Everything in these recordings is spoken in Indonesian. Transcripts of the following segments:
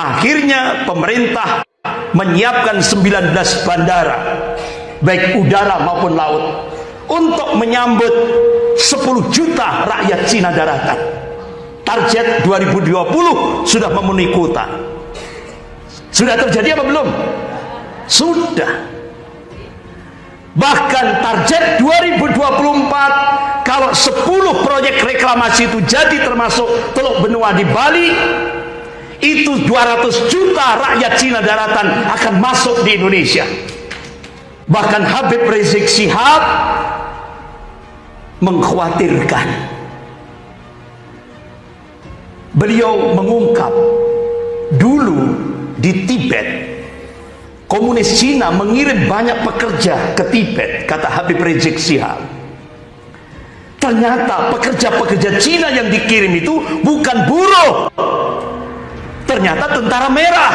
Akhirnya pemerintah menyiapkan 19 bandara baik udara maupun laut untuk menyambut 10 juta rakyat Cina daratan. Target 2020 sudah memenuhi kuota. Sudah terjadi apa belum? Sudah. Bahkan target 2024 kalau 10 proyek reklamasi itu jadi termasuk Teluk Benua di Bali itu 200 juta rakyat Cina daratan akan masuk di Indonesia. Bahkan Habib Rizik Sihab mengkhawatirkan. Beliau mengungkap dulu di Tibet komunis Cina mengirim banyak pekerja ke Tibet kata Habib Rizik Sihab ternyata pekerja-pekerja Cina yang dikirim itu bukan buruh ternyata tentara merah.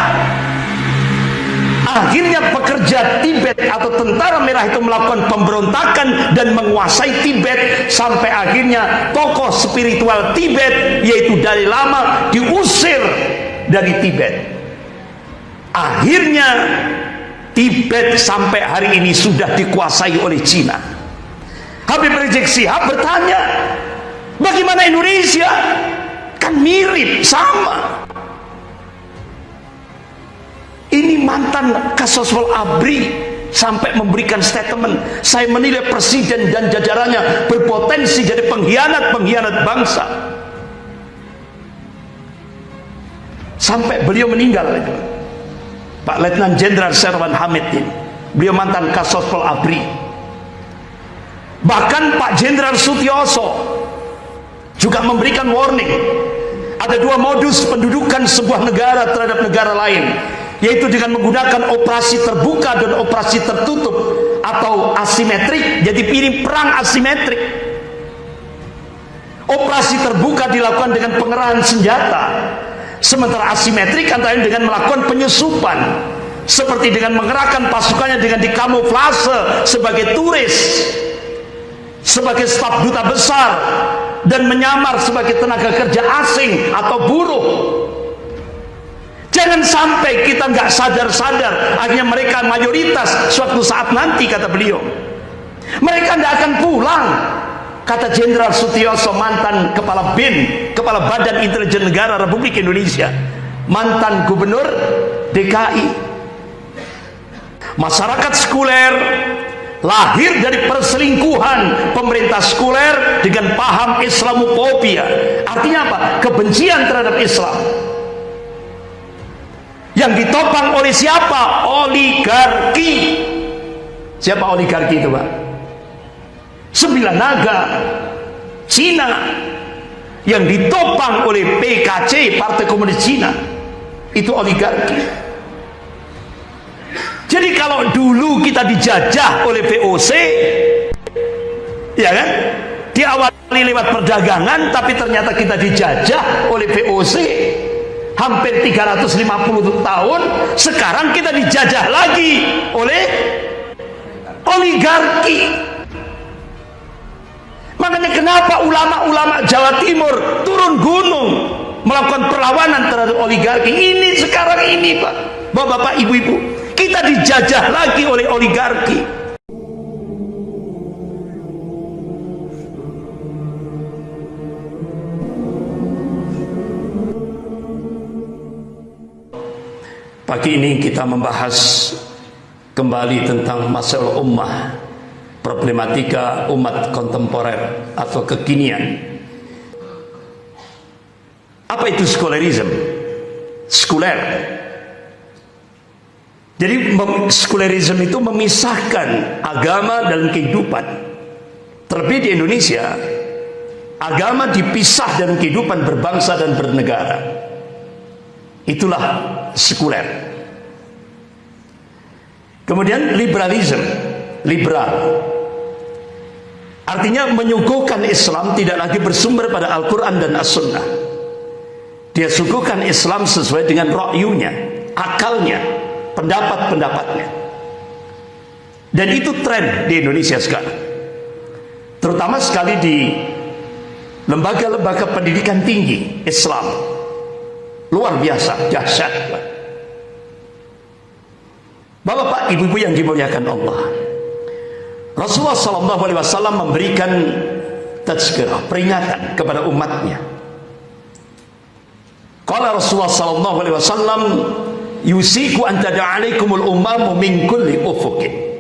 Akhirnya pekerja Tibet atau tentara merah itu melakukan pemberontakan dan menguasai Tibet sampai akhirnya tokoh spiritual Tibet yaitu Dalai Lama diusir dari Tibet. Akhirnya Tibet sampai hari ini sudah dikuasai oleh Cina. Habib Rizik Sihab bertanya bagaimana Indonesia? Kan mirip sama ini mantan Kasoswal Abri sampai memberikan statement saya menilai presiden dan jajarannya berpotensi jadi pengkhianat-pengkhianat bangsa. Sampai beliau meninggal. Itu Pak Letnan Jenderal Serwan Hamid ini beliau mantan Kasoswal Abri. Bahkan Pak Jenderal Sutioso juga memberikan warning. Ada dua modus pendudukan sebuah negara terhadap negara lain yaitu dengan menggunakan operasi terbuka dan operasi tertutup atau asimetrik jadi pilih perang asimetrik. Operasi terbuka dilakukan dengan pengerahan senjata sementara asimetrik antara dengan melakukan penyusupan seperti dengan mengerahkan pasukannya dengan dikamuflase sebagai turis sebagai staf duta besar dan menyamar sebagai tenaga kerja asing atau buruh Jangan sampai kita nggak sadar-sadar akhirnya mereka mayoritas suatu saat nanti kata beliau. Mereka tidak akan pulang. Kata Jenderal Sutioso mantan kepala BIN, kepala Badan Intelijen Negara Republik Indonesia, mantan gubernur DKI. Masyarakat sekuler lahir dari perselingkuhan pemerintah sekuler dengan paham Islamofobia. Artinya apa? Kebencian terhadap Islam yang ditopang oleh siapa? oligarki. Siapa oligarki itu Pak? sembilan naga. Cina. Yang ditopang oleh PKC Partai Komunis Cina. Itu oligarki. Jadi kalau dulu kita dijajah oleh VOC ya kan? Diawali lewat perdagangan tapi ternyata kita dijajah oleh VOC hampir 350 tahun sekarang kita dijajah lagi oleh oligarki. Makanya kenapa ulama-ulama Jawa Timur turun gunung melakukan perlawanan terhadap oligarki? Ini sekarang ini Pak. Bapak-bapak ibu-ibu kita dijajah lagi oleh oligarki Pagi ini kita membahas kembali tentang masalah ummah, problematika umat kontemporer atau kekinian. Apa itu sekularisme? Sekuler. Jadi sekularisme itu memisahkan agama dan kehidupan. Terlebih di Indonesia, agama dipisah dari kehidupan berbangsa dan bernegara. Itulah sekuler. Kemudian liberalisme, liberal. Artinya menyuguhkan Islam tidak lagi bersumber pada Al-Quran dan As-Sunnah. Dia suguhkan Islam sesuai dengan ro'yunya, akalnya, pendapat-pendapatnya. Dan itu tren di Indonesia sekarang. Terutama sekali di lembaga-lembaga pendidikan tinggi Islam luar biasa dahsyat Bapak-bapak, ibu-ibu yang dimuliakan Allah. Rasulullah sallallahu alaihi wasallam memberikan tazkirah, peringatan kepada umatnya. Qala Rasulullah sallallahu alaihi wasallam yusiku an tada'alaikumul umamu min kulli ufukin.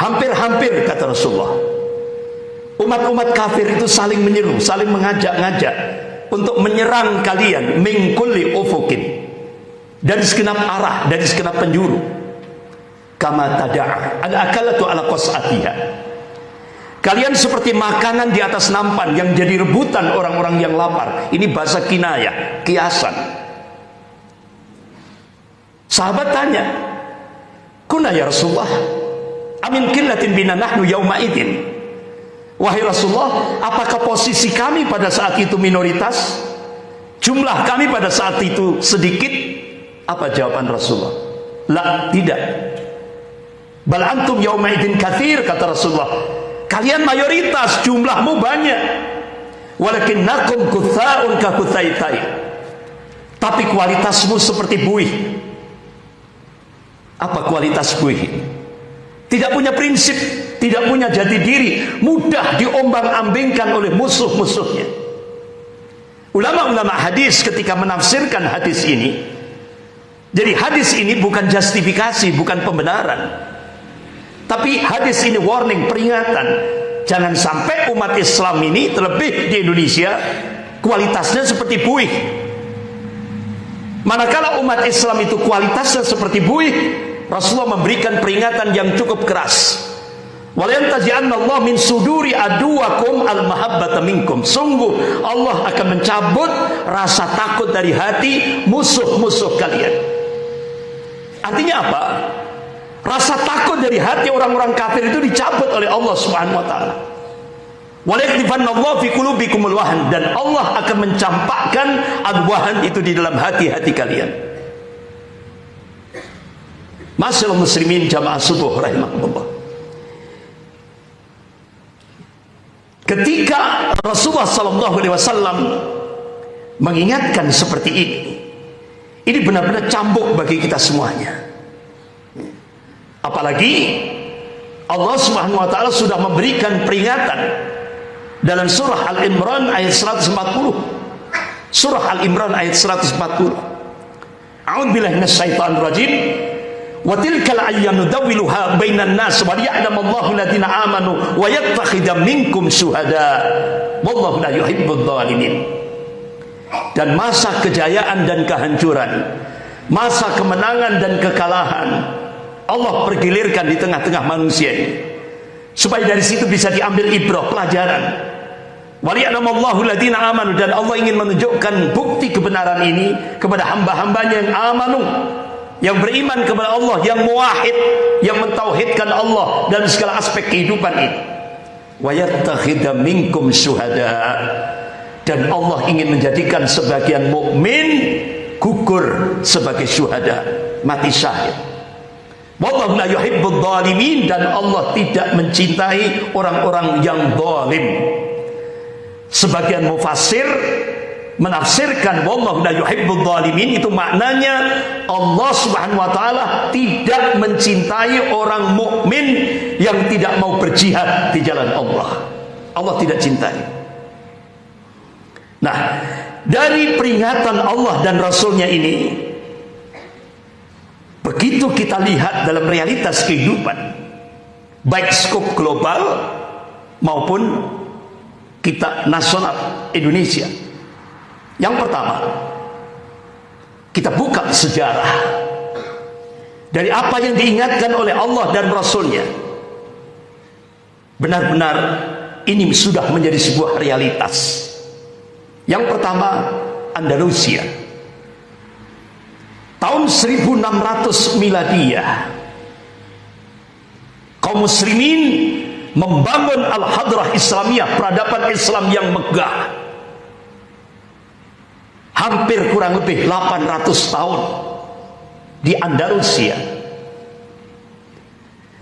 Hampir-hampir kata Rasulullah. Umat-umat kafir itu saling menyeru, saling mengajak-ngajak untuk menyerang kalian min kulli ufukin. Dari segenap arah, dari segenap penjuru kama tada'a al akalatu ala qas'atiha Kalian seperti makanan di atas nampan yang jadi rebutan orang-orang yang lapar. Ini bahasa kinaya, kiasan. Sahabat tanya, "Kuna ya Rasulullah, amin killatin bina nahnu yauma idin?" Wahai Rasulullah, apakah posisi kami pada saat itu minoritas? Jumlah kami pada saat itu sedikit? Apa jawaban Rasulullah? La, tidak. Bal antum yaumaidin kathir kata Rasulullah. Kalian mayoritas, jumlahmu banyak. Walakin nakum kuthaun ka kuthaitai. Tapi kualitasmu seperti buih. Apa kualitas buih? Tidak punya prinsip, tidak punya jati diri, mudah diombang-ambingkan oleh musuh-musuhnya. Ulama-ulama hadis ketika menafsirkan hadis ini, jadi hadis ini bukan justifikasi, bukan pembenaran. Tapi hadis ini warning, peringatan. Jangan sampai umat Islam ini terlebih di Indonesia kualitasnya seperti buih. Manakala umat Islam itu kualitasnya seperti buih, Rasulullah memberikan peringatan yang cukup keras. Allah min suduri aduwakum al minkum. Sungguh Allah akan mencabut rasa takut dari hati musuh-musuh kalian. Artinya apa? Rasa takut dari hati orang-orang kafir itu dicabut oleh Allah Subhanahu wa taala. Allah fi dan Allah akan mencampakkan adwahan itu di dalam hati-hati kalian. Masyaallah muslimin jamaah subuh rahimahullah. Ketika Rasulullah sallallahu alaihi wasallam mengingatkan seperti ini, ini benar-benar cambuk bagi kita semuanya. Apalagi Allah Subhanahu wa taala sudah memberikan peringatan dalam surah Al-Imran ayat 140. Surah Al-Imran ayat 140. A'udzu billahi minasyaitonir rajim. Wa tilkal ayyamu dawiluha bainan nas wa liya'lamu Allahu alladziina amanu wa yattakhidha minkum syuhada. Wallahu la yuhibbudz dzalimin. Dan masa kejayaan dan kehancuran, masa kemenangan dan kekalahan Allah pergilirkan di tengah-tengah manusia ini supaya dari situ bisa diambil ibrah pelajaran waliyanamallahu ladina amanu dan Allah ingin menunjukkan bukti kebenaran ini kepada hamba-hambanya yang amanu yang beriman kepada Allah yang muwahid yang mentauhidkan Allah dan segala aspek kehidupan ini. Wa minkum syuhada. Dan Allah ingin menjadikan sebagian mukmin gugur sebagai syuhada mati syahid. Wallahu la yuhibbul zalimin dan Allah tidak mencintai orang-orang yang zalim. Sebagian mufassir menafsirkan wallahu la yuhibbul zalimin itu maknanya Allah Subhanahu wa taala tidak mencintai orang mukmin yang tidak mau berjihad di jalan Allah. Allah tidak cintai. Nah, dari peringatan Allah dan Rasulnya ini Begitu kita lihat dalam realitas kehidupan, baik skop global maupun kita nasional Indonesia. Yang pertama, kita buka sejarah dari apa yang diingatkan oleh Allah dan Rasulnya. Benar-benar ini sudah menjadi sebuah realitas. Yang pertama, Andalusia tahun 1600 miladiyah kaum muslimin membangun al-hadrah islamiyah peradaban Islam yang megah hampir kurang lebih 800 tahun di Andalusia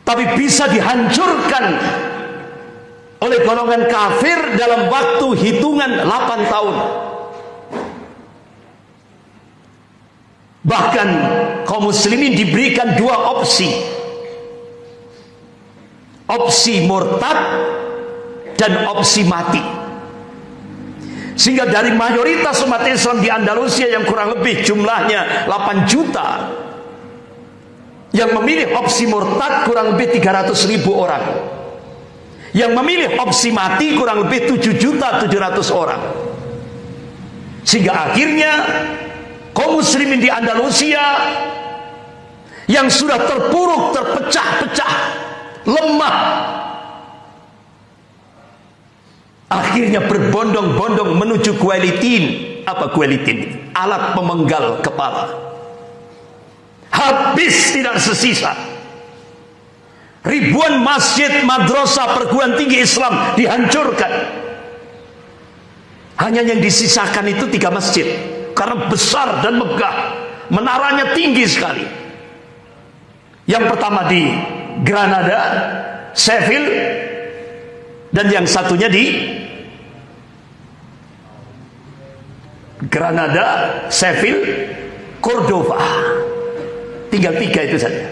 tapi bisa dihancurkan oleh golongan kafir dalam waktu hitungan 8 tahun Bahkan kaum muslimin diberikan dua opsi. Opsi murtad dan opsi mati. Sehingga dari mayoritas umat Islam di Andalusia yang kurang lebih jumlahnya 8 juta yang memilih opsi murtad kurang lebih 300 ribu orang. Yang memilih opsi mati kurang lebih 7 juta 700 orang. Sehingga akhirnya kaum muslimin di Andalusia yang sudah terpuruk, terpecah-pecah, lemah akhirnya berbondong-bondong menuju kualitin. Apa kualitin? Alat pemenggal kepala. Habis tidak sesisa. Ribuan masjid madrasah perguruan tinggi Islam dihancurkan. Hanya yang disisakan itu tiga masjid. Karena besar dan megah. Menaranya tinggi sekali. Yang pertama di Granada Sheffield dan yang satunya di Granada, Sheffield, Cordova. Tinggal tiga itu saja.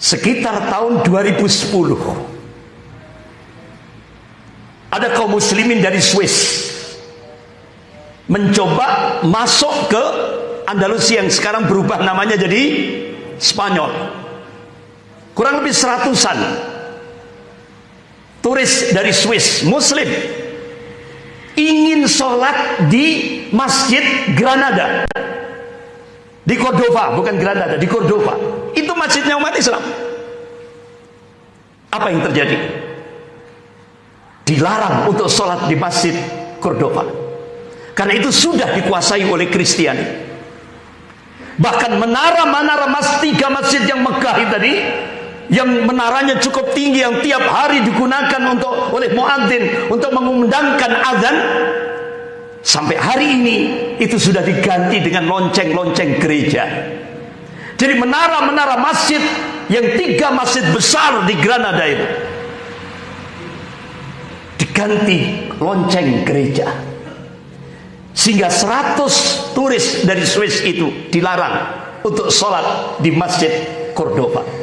Sekitar tahun 2010 ada kaum muslimin dari Swiss mencoba masuk ke Andalusia yang sekarang berubah namanya jadi Spanyol kurang lebih seratusan turis dari Swiss muslim ingin sholat di masjid Granada. Di Cordova bukan Granada di Cordova. Itu masjidnya umat Islam. Apa yang terjadi? Dilarang untuk sholat di masjid Cordova. Karena itu sudah dikuasai oleh Kristiani. Bahkan menara-menara mas tiga masjid yang megah tadi yang menaranya cukup tinggi yang tiap hari digunakan untuk oleh muadzin untuk mengundangkan azan sampai hari ini itu sudah diganti dengan lonceng-lonceng gereja. Jadi menara-menara masjid yang tiga masjid besar di Granada itu diganti lonceng gereja. Sehingga 100 turis dari Swiss itu dilarang untuk sholat di masjid Cordova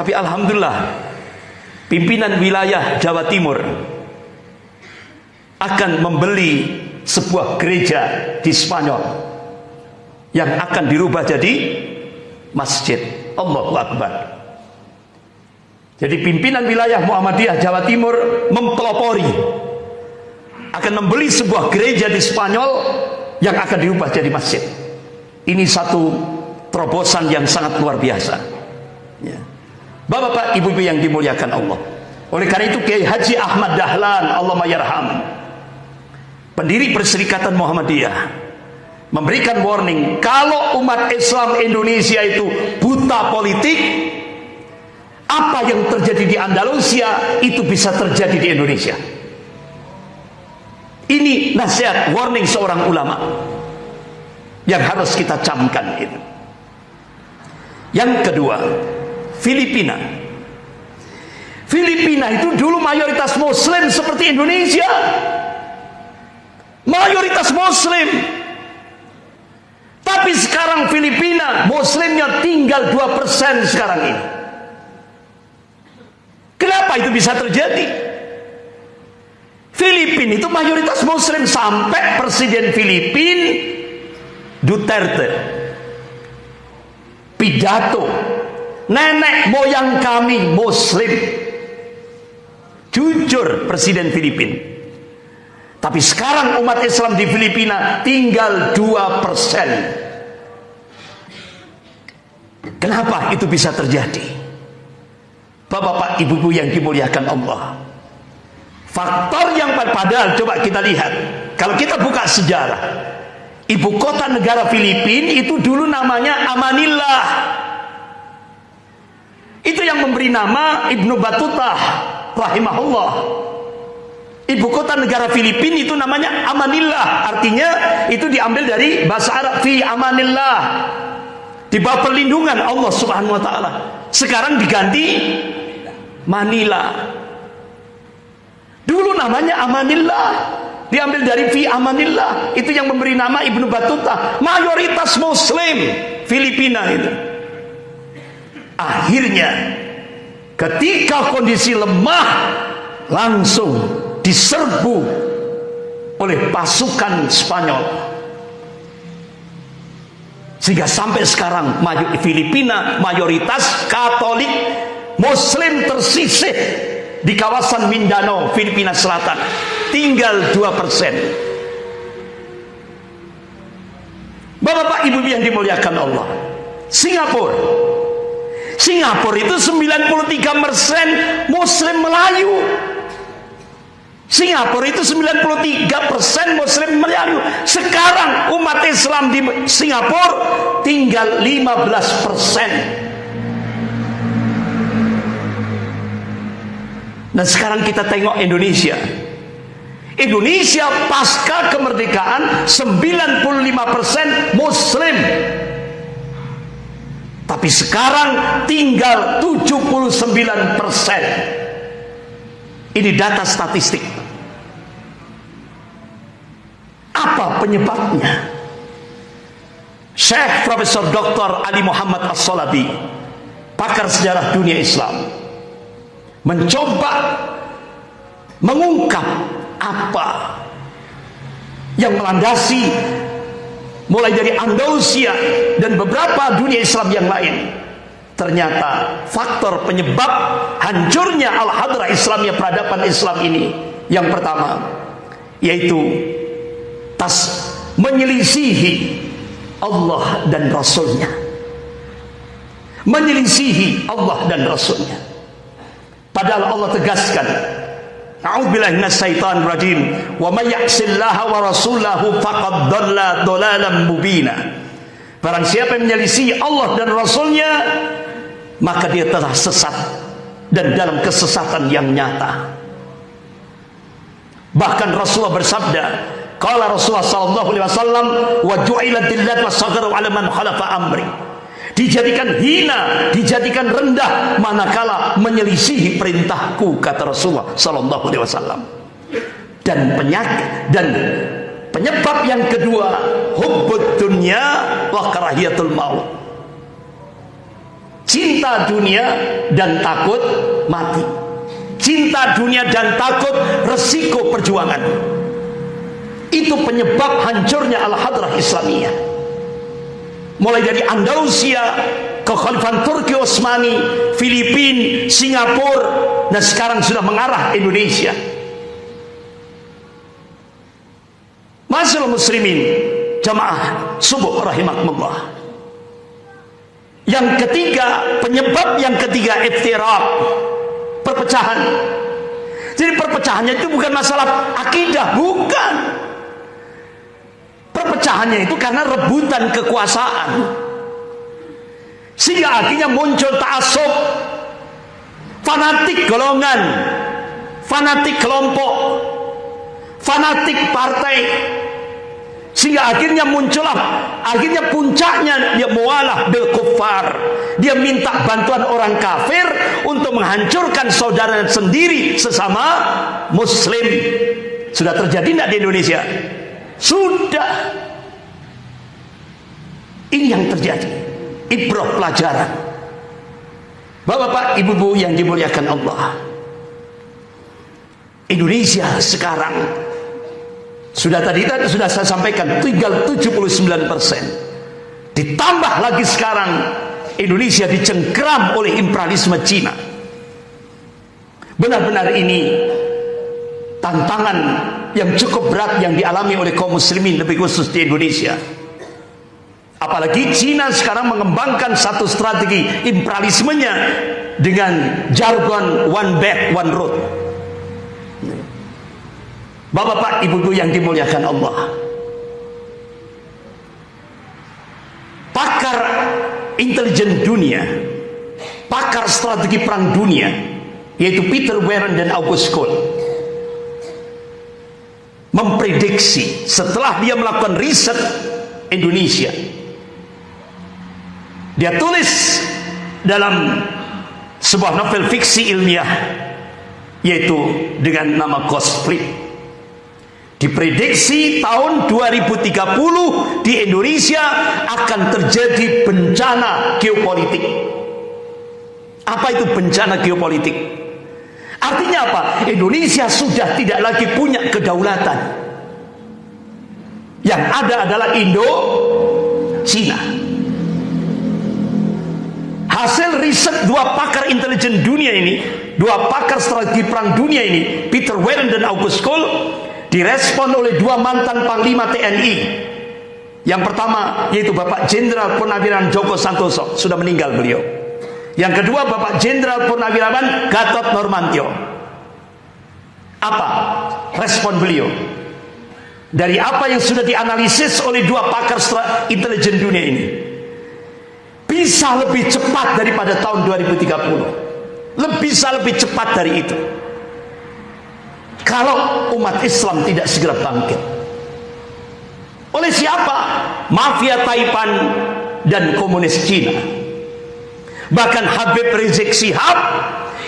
tapi Alhamdulillah pimpinan wilayah Jawa Timur akan membeli sebuah gereja di Spanyol yang akan dirubah jadi masjid Allahu Akbar jadi pimpinan wilayah Muhammadiyah Jawa Timur mempelopori akan membeli sebuah gereja di Spanyol yang akan diubah jadi masjid. Ini satu terobosan yang sangat luar biasa. Bapak-bapak, ibu-ibu yang dimuliakan Allah. Oleh karena itu Kiai Haji Ahmad Dahlan, Allah mayarham, pendiri Perserikatan Muhammadiyah, memberikan warning kalau umat Islam Indonesia itu buta politik, apa yang terjadi di Andalusia itu bisa terjadi di Indonesia. Ini nasihat warning seorang ulama yang harus kita camkan itu. Yang kedua Filipina. Filipina itu dulu mayoritas muslim seperti Indonesia. Mayoritas muslim. Tapi sekarang Filipina muslimnya tinggal 2% sekarang ini. Kenapa itu bisa terjadi? Filipina itu mayoritas muslim sampai presiden Filipina Duterte. Pidato nenek moyang kami muslim jujur presiden Filipina tapi sekarang umat Islam di Filipina tinggal 2% kenapa itu bisa terjadi Bapak-bapak, ibu-ibu yang dimuliakan Allah. Faktor yang padahal coba kita lihat. Kalau kita buka sejarah, ibu kota negara Filipina itu dulu namanya Amanillah. Itu yang memberi nama Ibnu Battuta rahimahullah. Ibu kota negara Filipina itu namanya Amanillah, artinya itu diambil dari bahasa Arab fi amanillah. Di bawah perlindungan Allah Subhanahu wa taala. Sekarang diganti Manila. Dulu namanya Amanillah. diambil dari fi amanillah itu yang memberi nama Ibnu Batuta mayoritas muslim Filipina itu akhirnya ketika kondisi lemah langsung diserbu oleh pasukan Spanyol. Sehingga sampai sekarang Filipina mayoritas Katolik Muslim tersisih di kawasan Mindanao Filipina Selatan. Tinggal 2 persen. Bapak-bapak ibu yang dimuliakan Allah Singapura Singapura itu 93 persen Muslim Melayu. Singapura itu 93 persen Muslim Melayu. Sekarang umat Islam di Singapura tinggal 15 persen. Dan sekarang kita tengok Indonesia. Indonesia pasca kemerdekaan 95% Muslim tapi sekarang tinggal 79% ini data statistik apa penyebabnya Syekh Profesor Dr. Ali Muhammad As-Salabi pakar sejarah dunia Islam mencoba mengungkap apa yang melandasi mulai dari Andalusia dan beberapa dunia Islam yang lain. Ternyata faktor penyebab hancurnya al-hadrah Islamnya peradaban Islam ini. Yang pertama yaitu tas menyelisihi Allah dan Rasulnya. Menyelisihi Allah dan Rasulnya. Padahal Allah tegaskan A'udzubillahi minasyaitonir rajim. Wa may ya'sillaha wa rasulahu faqad dhalla dhalalan mubina. Barang siapa yang menyelisih Allah dan Rasulnya maka dia telah sesat dan dalam kesesatan yang nyata. Bahkan Rasulullah bersabda, qala Rasulullah sallallahu alaihi wasallam wa ju'ilatil lat wasagharu 'ala man khalafa amri dijadikan hina, dijadikan rendah manakala menyelisihi perintahku kata Rasulullah sallallahu alaihi wasallam. Dan penyakit dan penyebab yang kedua hubbud dunya wa karahiyatul maut. Cinta dunia dan takut mati. Cinta dunia dan takut resiko perjuangan. Itu penyebab hancurnya al-hadrah Islamiyah mulai dari Andalusia, Kekhalifahan Turki Osmani, Filipina, Singapura, dan sekarang sudah mengarah Indonesia. Masalah muslimin, jamaah subuh rahimakumullah. Yang ketiga, penyebab yang ketiga iftiraq, perpecahan. Jadi perpecahannya itu bukan masalah akidah, bukan. Perpecahannya itu karena rebutan kekuasaan. Sehingga akhirnya muncul ta'asub, fanatik golongan, fanatik kelompok, fanatik partai. Sehingga akhirnya muncullah, akhirnya puncaknya dia mualah bil kufar. Dia minta bantuan orang kafir untuk menghancurkan saudara sendiri sesama muslim. Sudah terjadi tidak di Indonesia? Sudah. Ini yang terjadi. Ibrah pelajaran. Bapak-bapak, ibu-ibu yang dimuliakan Allah. Indonesia sekarang sudah tadi sudah saya sampaikan tinggal 79 persen. Ditambah lagi sekarang Indonesia dicengkram oleh imperialisme Cina. Benar-benar ini tantangan yang cukup berat yang dialami oleh kaum muslimin lebih khusus di Indonesia. Apalagi Cina sekarang mengembangkan satu strategi imperialismenya dengan jargon one belt one road. Bapak-bapak, ibu-ibu yang dimuliakan Allah. Pakar intelijen dunia pakar strategi perang dunia yaitu Peter Warren dan August Cole memprediksi setelah dia melakukan riset Indonesia dia tulis dalam sebuah novel fiksi ilmiah yaitu dengan nama Flip Diprediksi tahun 2030 di Indonesia akan terjadi bencana geopolitik. Apa itu bencana geopolitik? Artinya apa? Indonesia sudah tidak lagi punya kedaulatan. Yang ada adalah Indo Cina. Hasil riset dua pakar intelijen dunia ini, dua pakar strategi perang dunia ini, Peter Warren dan August Cole, direspon oleh dua mantan panglima TNI. Yang pertama yaitu Bapak Jenderal Purnawirawan Joko Santoso, sudah meninggal beliau. Yang kedua Bapak Jenderal Purnawirawan Gatot Normantio. Apa respon beliau? Dari apa yang sudah dianalisis oleh dua pakar intelijen dunia ini. Bisa lebih cepat daripada tahun 2030. Lebih bisa lebih cepat dari itu kalau umat Islam tidak segera bangkit oleh siapa? mafia Taipan dan komunis Cina bahkan Habib Rizik Sihab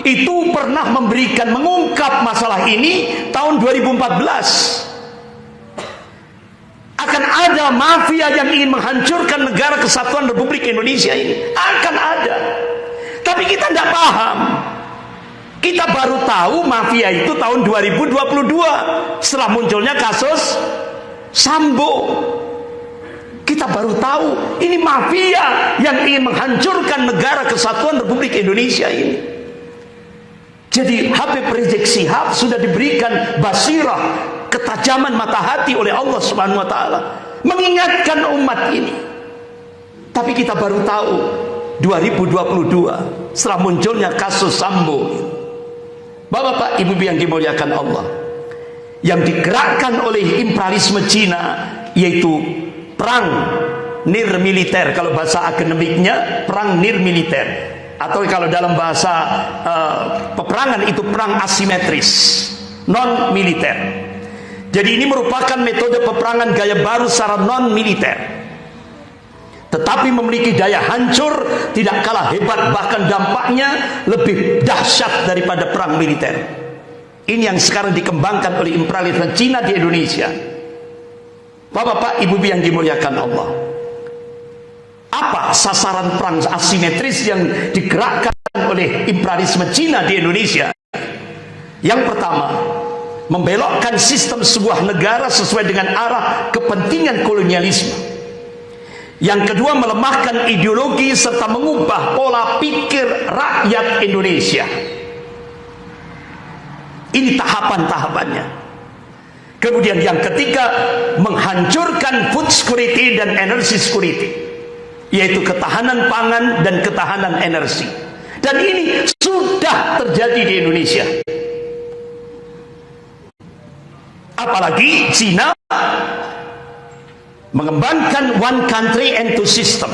itu pernah memberikan mengungkap masalah ini tahun 2014 akan ada mafia yang ingin menghancurkan negara kesatuan Republik Indonesia ini. Akan ada. Tapi kita tidak paham. Kita baru tahu mafia itu tahun 2022 setelah munculnya kasus Sambo. Kita baru tahu ini mafia yang ingin menghancurkan negara kesatuan Republik Indonesia ini. Jadi Habib Rizik Sihab sudah diberikan basirah ketajaman mata hati oleh Allah Subhanahu wa taala mengingatkan umat ini. Tapi kita baru tahu 2022 setelah munculnya kasus Sambo Bapak-bapak, ibu-ibu yang dimuliakan Allah. Yang digerakkan oleh imperialisme Cina yaitu perang nir militer. Kalau bahasa akademiknya perang nir militer. Atau kalau dalam bahasa uh, peperangan itu perang asimetris non militer. Jadi ini merupakan metode peperangan gaya baru secara non militer. Tetapi memiliki daya hancur tidak kalah hebat bahkan dampaknya lebih dahsyat daripada perang militer. Ini yang sekarang dikembangkan oleh imperialisme Cina di Indonesia Bapak-bapak, ibu-ibu yang dimuliakan Allah apa sasaran perang asimetris yang digerakkan oleh imperialisme Cina di Indonesia yang pertama membelokkan sistem sebuah negara sesuai dengan arah kepentingan kolonialisme yang kedua melemahkan ideologi serta mengubah pola pikir rakyat Indonesia. Ini tahapan-tahapannya. Kemudian yang ketiga menghancurkan food security dan energy security. Yaitu ketahanan pangan dan ketahanan energi. Dan ini sudah terjadi di Indonesia. Apalagi Cina mengembangkan one country and two system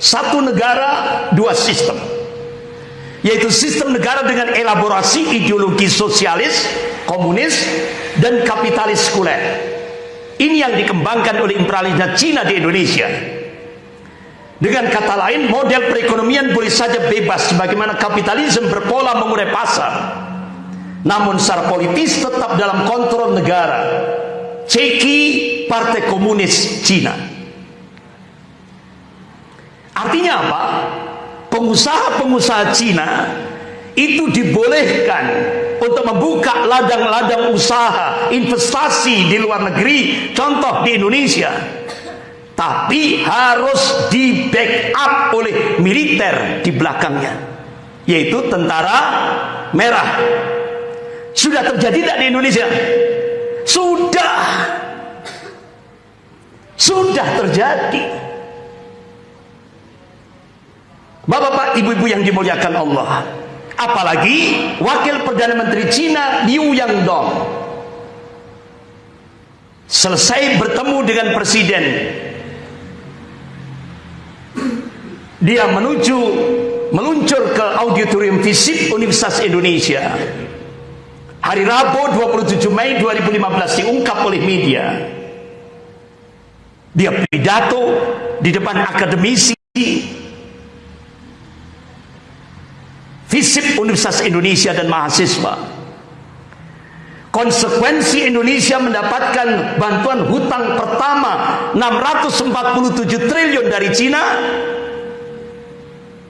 satu negara dua sistem yaitu sistem negara dengan elaborasi ideologi sosialis komunis dan kapitalis sekuler ini yang dikembangkan oleh imperialisme Cina di Indonesia dengan kata lain model perekonomian boleh saja bebas sebagaimana kapitalisme berpola mengurai pasar namun secara politis tetap dalam kontrol negara Ceki Partai Komunis Cina. Artinya apa? Pengusaha-pengusaha Cina itu dibolehkan untuk membuka ladang-ladang usaha investasi di luar negeri, contoh di Indonesia. Tapi harus di backup oleh militer di belakangnya, yaitu tentara merah. Sudah terjadi tidak di Indonesia? Sudah. Sudah terjadi. Bapak-bapak, ibu-ibu yang dimuliakan Allah. Apalagi wakil Perdana Menteri Cina Liu Yangdong. Selesai bertemu dengan presiden. Dia menuju meluncur ke auditorium fisik Universitas Indonesia. Hari Rabu 27 Mei 2015 diungkap oleh media. Dia pidato di depan akademisi FISIP Universitas Indonesia dan mahasiswa. Konsekuensi Indonesia mendapatkan bantuan hutang pertama 647 triliun dari Cina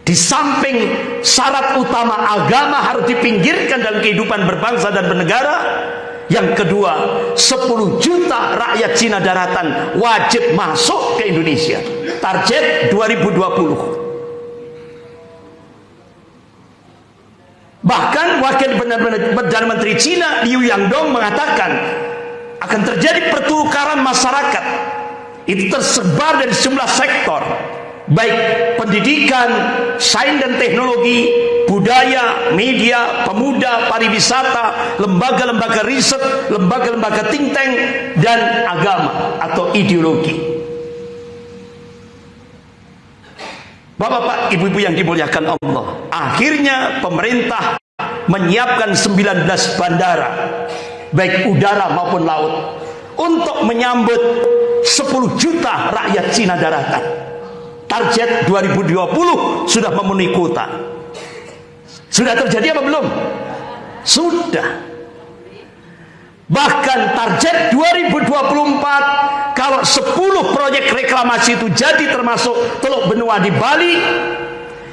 di samping syarat utama agama harus dipinggirkan dalam kehidupan berbangsa dan bernegara. Yang kedua 10 juta rakyat Cina daratan wajib masuk ke Indonesia. Target 2020 Bahkan Wakil Perdana Menteri Cina Liu Yangdong mengatakan akan terjadi pertukaran masyarakat. Itu tersebar dari sejumlah sektor, baik pendidikan, sains dan teknologi, budaya, media, pemuda, pariwisata, lembaga-lembaga riset, lembaga-lembaga think dan agama atau ideologi. Bapak-bapak, ibu-ibu yang dimuliakan Allah. Akhirnya pemerintah menyiapkan 19 bandara, baik udara maupun laut, untuk menyambut 10 juta rakyat Cina daratan. Target 2020 sudah memenuhi kuota. Sudah terjadi apa belum? Sudah. Bahkan target 2024 kalau 10 proyek reklamasi itu jadi termasuk Teluk Benua di Bali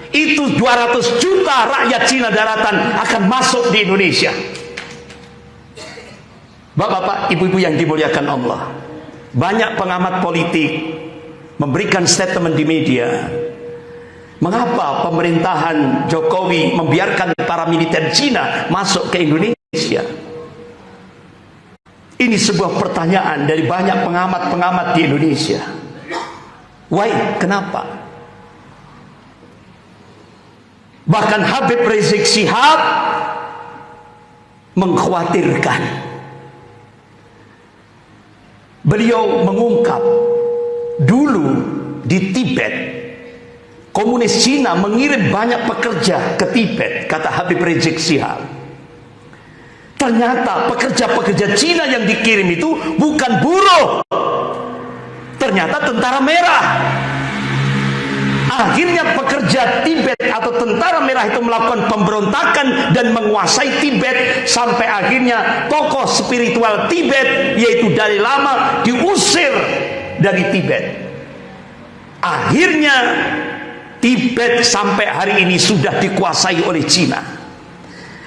itu 200 juta rakyat Cina daratan akan masuk di Indonesia. Bapak-bapak, ibu-ibu yang dimuliakan Allah. Banyak pengamat politik memberikan statement di media. Mengapa pemerintahan Jokowi membiarkan para militer Cina masuk ke Indonesia? Ini sebuah pertanyaan dari banyak pengamat-pengamat di Indonesia. Why? Kenapa? Bahkan Habib Rizik Sihab mengkhawatirkan. Beliau mengungkap dulu di Tibet komunis Cina mengirim banyak pekerja ke Tibet kata Habib Rizik Sihab Ternyata pekerja-pekerja Cina yang dikirim itu bukan buruh. Ternyata tentara merah. Akhirnya pekerja Tibet atau tentara merah itu melakukan pemberontakan dan menguasai Tibet sampai akhirnya tokoh spiritual Tibet yaitu Dalai Lama diusir dari Tibet. Akhirnya Tibet sampai hari ini sudah dikuasai oleh Cina.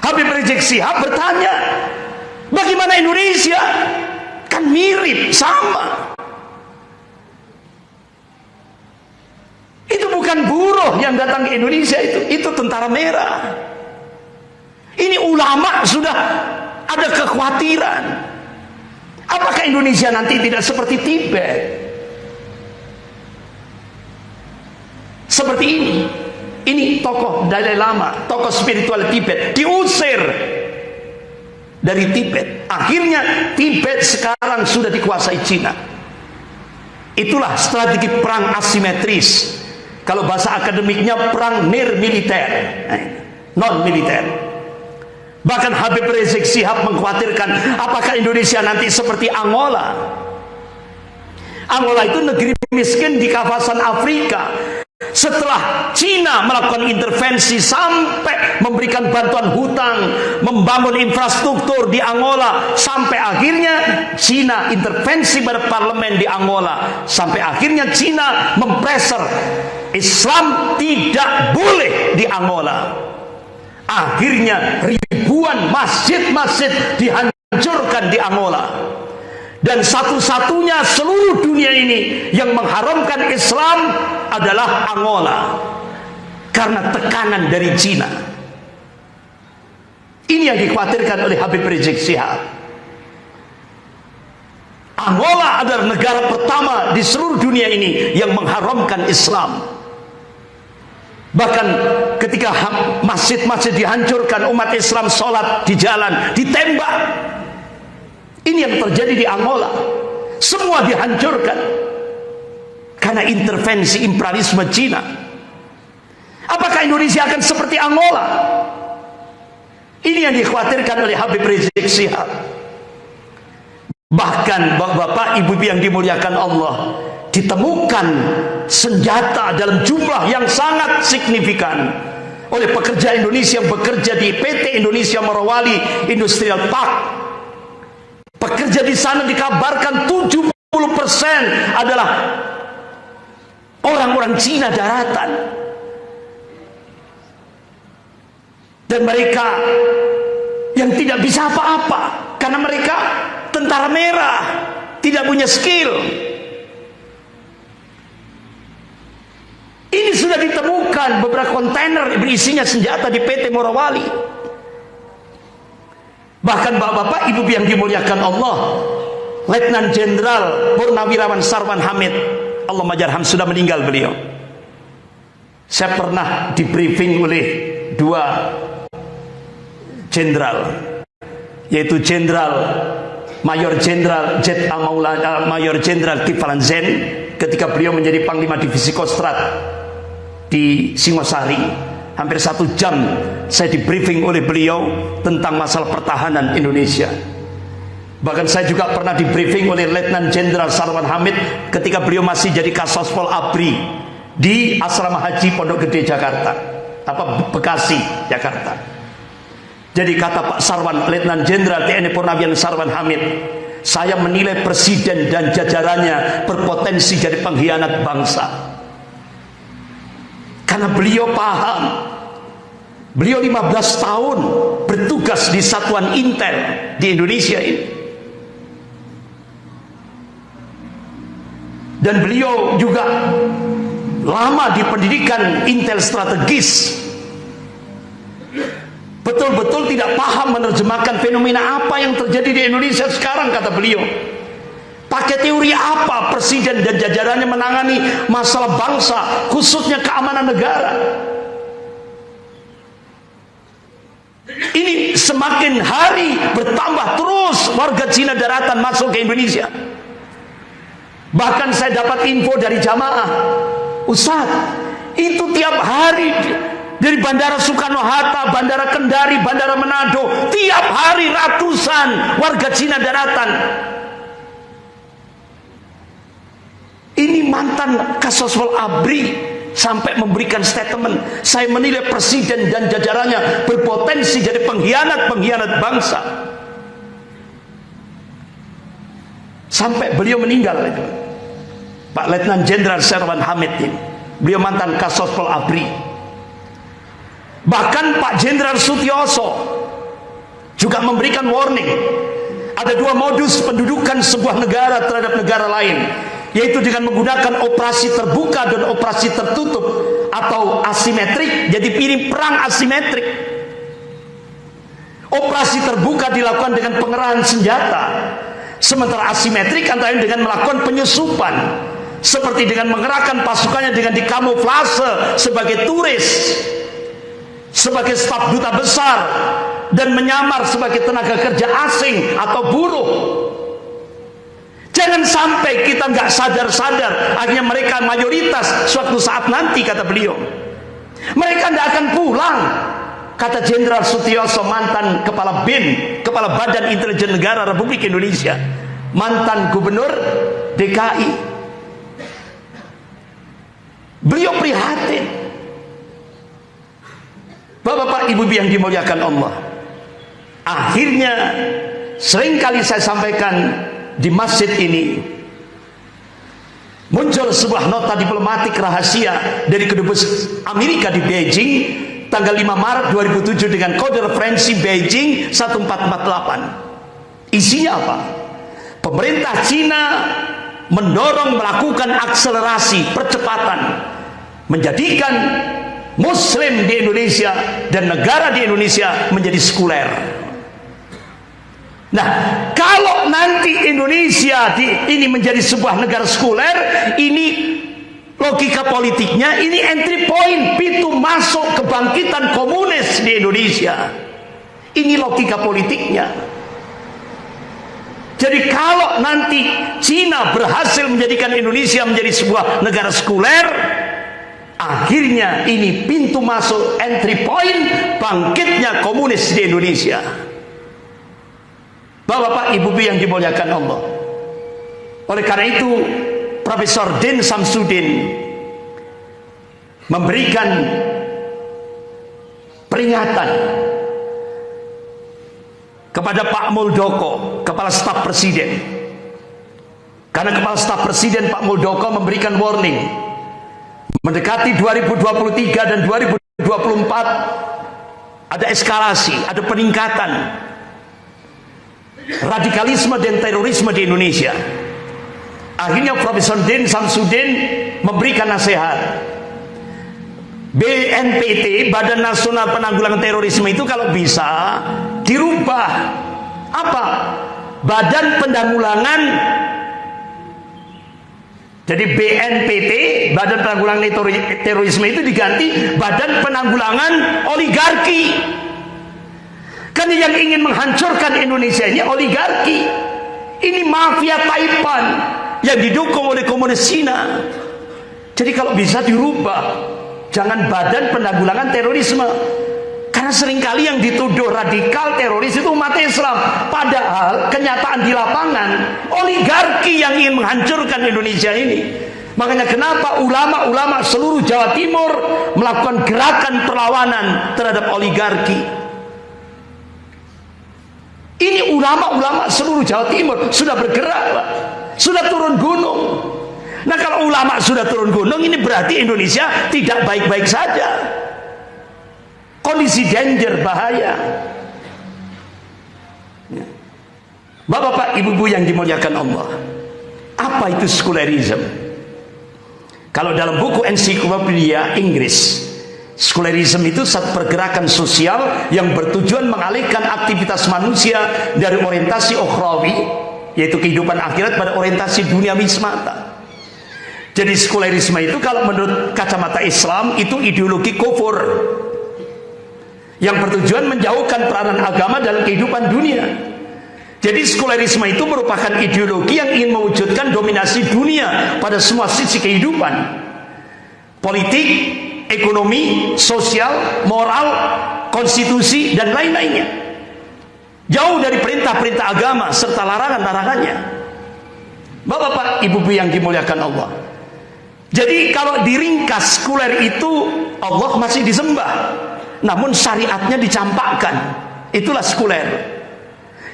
Habib Rizik Sihab bertanya, bagaimana Indonesia? Kan mirip, sama. Itu bukan buruh yang datang ke Indonesia itu, itu tentara merah. Ini ulama sudah ada kekhawatiran. Apakah Indonesia nanti tidak seperti Tibet? Seperti ini. Ini tokoh Dalai Lama, tokoh spiritual Tibet diusir dari Tibet. Akhirnya Tibet sekarang sudah dikuasai Cina. Itulah strategi perang asimetris. Kalau bahasa akademiknya perang nir militer, eh, non militer. Bahkan Habib Rizik Sihab mengkhawatirkan apakah Indonesia nanti seperti Angola. Angola itu negeri miskin di kawasan Afrika setelah Cina melakukan intervensi sampai memberikan bantuan hutang, membangun infrastruktur di Angola, sampai akhirnya Cina intervensi pada parlemen di Angola, sampai akhirnya Cina mempreser Islam tidak boleh di Angola. Akhirnya ribuan masjid-masjid dihancurkan di Angola dan satu-satunya seluruh dunia ini yang mengharamkan Islam adalah Angola. Karena tekanan dari Cina. Ini yang dikhawatirkan oleh Habib Rizik Sihab Angola adalah negara pertama di seluruh dunia ini yang mengharamkan Islam. Bahkan ketika masjid-masjid dihancurkan umat Islam sholat di jalan ditembak ini yang terjadi di Angola. Semua dihancurkan. Karena intervensi imperialisme Cina. Apakah Indonesia akan seperti Angola? Ini yang dikhawatirkan oleh Habib Rizik Sihab. Bahkan bapak-bapak, ibu-ibu yang dimuliakan Allah, ditemukan senjata dalam jumlah yang sangat signifikan oleh pekerja Indonesia yang bekerja di PT Indonesia Morowali Industrial Park Pekerja di sana dikabarkan 70% adalah orang-orang Cina daratan. Dan mereka yang tidak bisa apa-apa karena mereka tentara merah, tidak punya skill. Ini sudah ditemukan beberapa kontainer berisinya senjata di PT Morawali. Bahkan bapak-bapak, ibu yang dimuliakan Allah, Letnan Jenderal Purnawirawan Sarwan Hamid, Allah majarham sudah meninggal beliau. Saya pernah di briefing oleh dua jenderal, yaitu Jenderal Mayor Jenderal Jet Amaula, Mayor Jenderal Kiflan Zen ketika beliau menjadi Panglima Divisi Kostrat di Singosari hampir satu jam saya di briefing oleh beliau tentang masalah pertahanan Indonesia. Bahkan saya juga pernah di briefing oleh Letnan Jenderal Sarwan Hamid ketika beliau masih jadi Kasospol Abri di Asrama Haji Pondok Gede Jakarta. Apa Bekasi Jakarta. Jadi kata Pak Sarwan Letnan Jenderal TNI Purnawian Sarwan Hamid saya menilai presiden dan jajarannya berpotensi jadi pengkhianat bangsa karena beliau paham. Beliau 15 tahun bertugas di satuan intel di Indonesia ini. Dan beliau juga lama di pendidikan intel strategis. Betul-betul tidak paham menerjemahkan fenomena apa yang terjadi di Indonesia sekarang kata beliau. Pakai teori apa presiden dan jajarannya menangani masalah bangsa, khususnya keamanan negara? Ini semakin hari bertambah terus warga Cina daratan masuk ke Indonesia. Bahkan saya dapat info dari jamaah, Ustaz, itu tiap hari dari Bandara Soekarno-Hatta, Bandara Kendari, Bandara Manado, tiap hari ratusan warga Cina daratan Ini mantan Kasoswal Abri sampai memberikan statement. Saya menilai presiden dan jajarannya berpotensi jadi pengkhianat-pengkhianat bangsa. Sampai beliau meninggal itu. Pak Letnan Jenderal Serwan Hamid ini. Beliau mantan Kasoswal Abri. Bahkan Pak Jenderal Sutioso juga memberikan warning. Ada dua modus pendudukan sebuah negara terhadap negara lain yaitu dengan menggunakan operasi terbuka dan operasi tertutup atau asimetrik jadi pilih perang asimetrik. Operasi terbuka dilakukan dengan pengerahan senjata sementara asimetrik antara dengan melakukan penyusupan seperti dengan mengerahkan pasukannya dengan dikamuflase sebagai turis sebagai staf duta besar dan menyamar sebagai tenaga kerja asing atau buruh Jangan sampai kita nggak sadar-sadar akhirnya mereka mayoritas suatu saat nanti kata beliau. Mereka tidak akan pulang. Kata Jenderal Sutioso mantan kepala BIN, kepala Badan Intelijen Negara Republik Indonesia, mantan gubernur DKI. Beliau prihatin. Bapak-bapak, ibu yang dimuliakan Allah. Akhirnya sering kali saya sampaikan di masjid ini muncul sebuah nota diplomatik rahasia dari kedubes Amerika di Beijing tanggal 5 Maret 2007 dengan kode referensi Beijing 1448 isinya apa? pemerintah Cina mendorong melakukan akselerasi percepatan menjadikan muslim di Indonesia dan negara di Indonesia menjadi sekuler Nah, kalau nanti Indonesia di, ini menjadi sebuah negara sekuler, ini logika politiknya, ini entry point, pintu masuk kebangkitan komunis di Indonesia. Ini logika politiknya. Jadi kalau nanti Cina berhasil menjadikan Indonesia menjadi sebuah negara sekuler, akhirnya ini pintu masuk entry point bangkitnya komunis di Indonesia. Bapak-bapak, ibu-ibu yang dimuliakan Allah. Oleh karena itu, Profesor Din Samsudin memberikan peringatan kepada Pak Muldoko, kepala staf presiden. Karena kepala staf presiden Pak Muldoko memberikan warning. Mendekati 2023 dan 2024 ada eskalasi, ada peningkatan radikalisme dan terorisme di Indonesia. Akhirnya Profesor Din Samsudin memberikan nasihat. BNPT, Badan Nasional Penanggulangan Terorisme itu kalau bisa dirubah. Apa? Badan Penanggulangan jadi BNPT, Badan Penanggulangan Terorisme itu diganti Badan Penanggulangan Oligarki. Kan yang ingin menghancurkan Indonesia ini oligarki. Ini mafia Taipan yang didukung oleh komunis Cina. Jadi kalau bisa dirubah, jangan badan penanggulangan terorisme. Karena sering kali yang dituduh radikal teroris itu umat Islam. Padahal kenyataan di lapangan, oligarki yang ingin menghancurkan Indonesia ini. Makanya kenapa ulama-ulama seluruh Jawa Timur melakukan gerakan perlawanan terhadap oligarki. Ini ulama-ulama seluruh Jawa Timur sudah bergerak, Pak sudah turun gunung. Nah kalau ulama sudah turun gunung ini berarti Indonesia tidak baik-baik saja. Kondisi danger bahaya. Ya. Bapak-bapak, ibu-ibu yang dimuliakan Allah. Apa itu sekularisme? Kalau dalam buku ensiklopedia Inggris, sekularisme itu satu pergerakan sosial yang bertujuan mengalihkan aktivitas manusia dari orientasi ukhrawi yaitu kehidupan akhirat pada orientasi dunia semata. Jadi sekularisme itu kalau menurut kacamata Islam itu ideologi kufur yang bertujuan menjauhkan peranan agama dalam kehidupan dunia. Jadi sekularisme itu merupakan ideologi yang ingin mewujudkan dominasi dunia pada semua sisi kehidupan. Politik, ekonomi, sosial, moral, konstitusi dan lain-lainnya. Jauh dari perintah-perintah agama serta larangan-larangannya. Bapak-bapak, ibu-ibu yang dimuliakan Allah. Jadi kalau diringkas sekuler itu Allah masih disembah. Namun syariatnya dicampakkan. Itulah sekuler.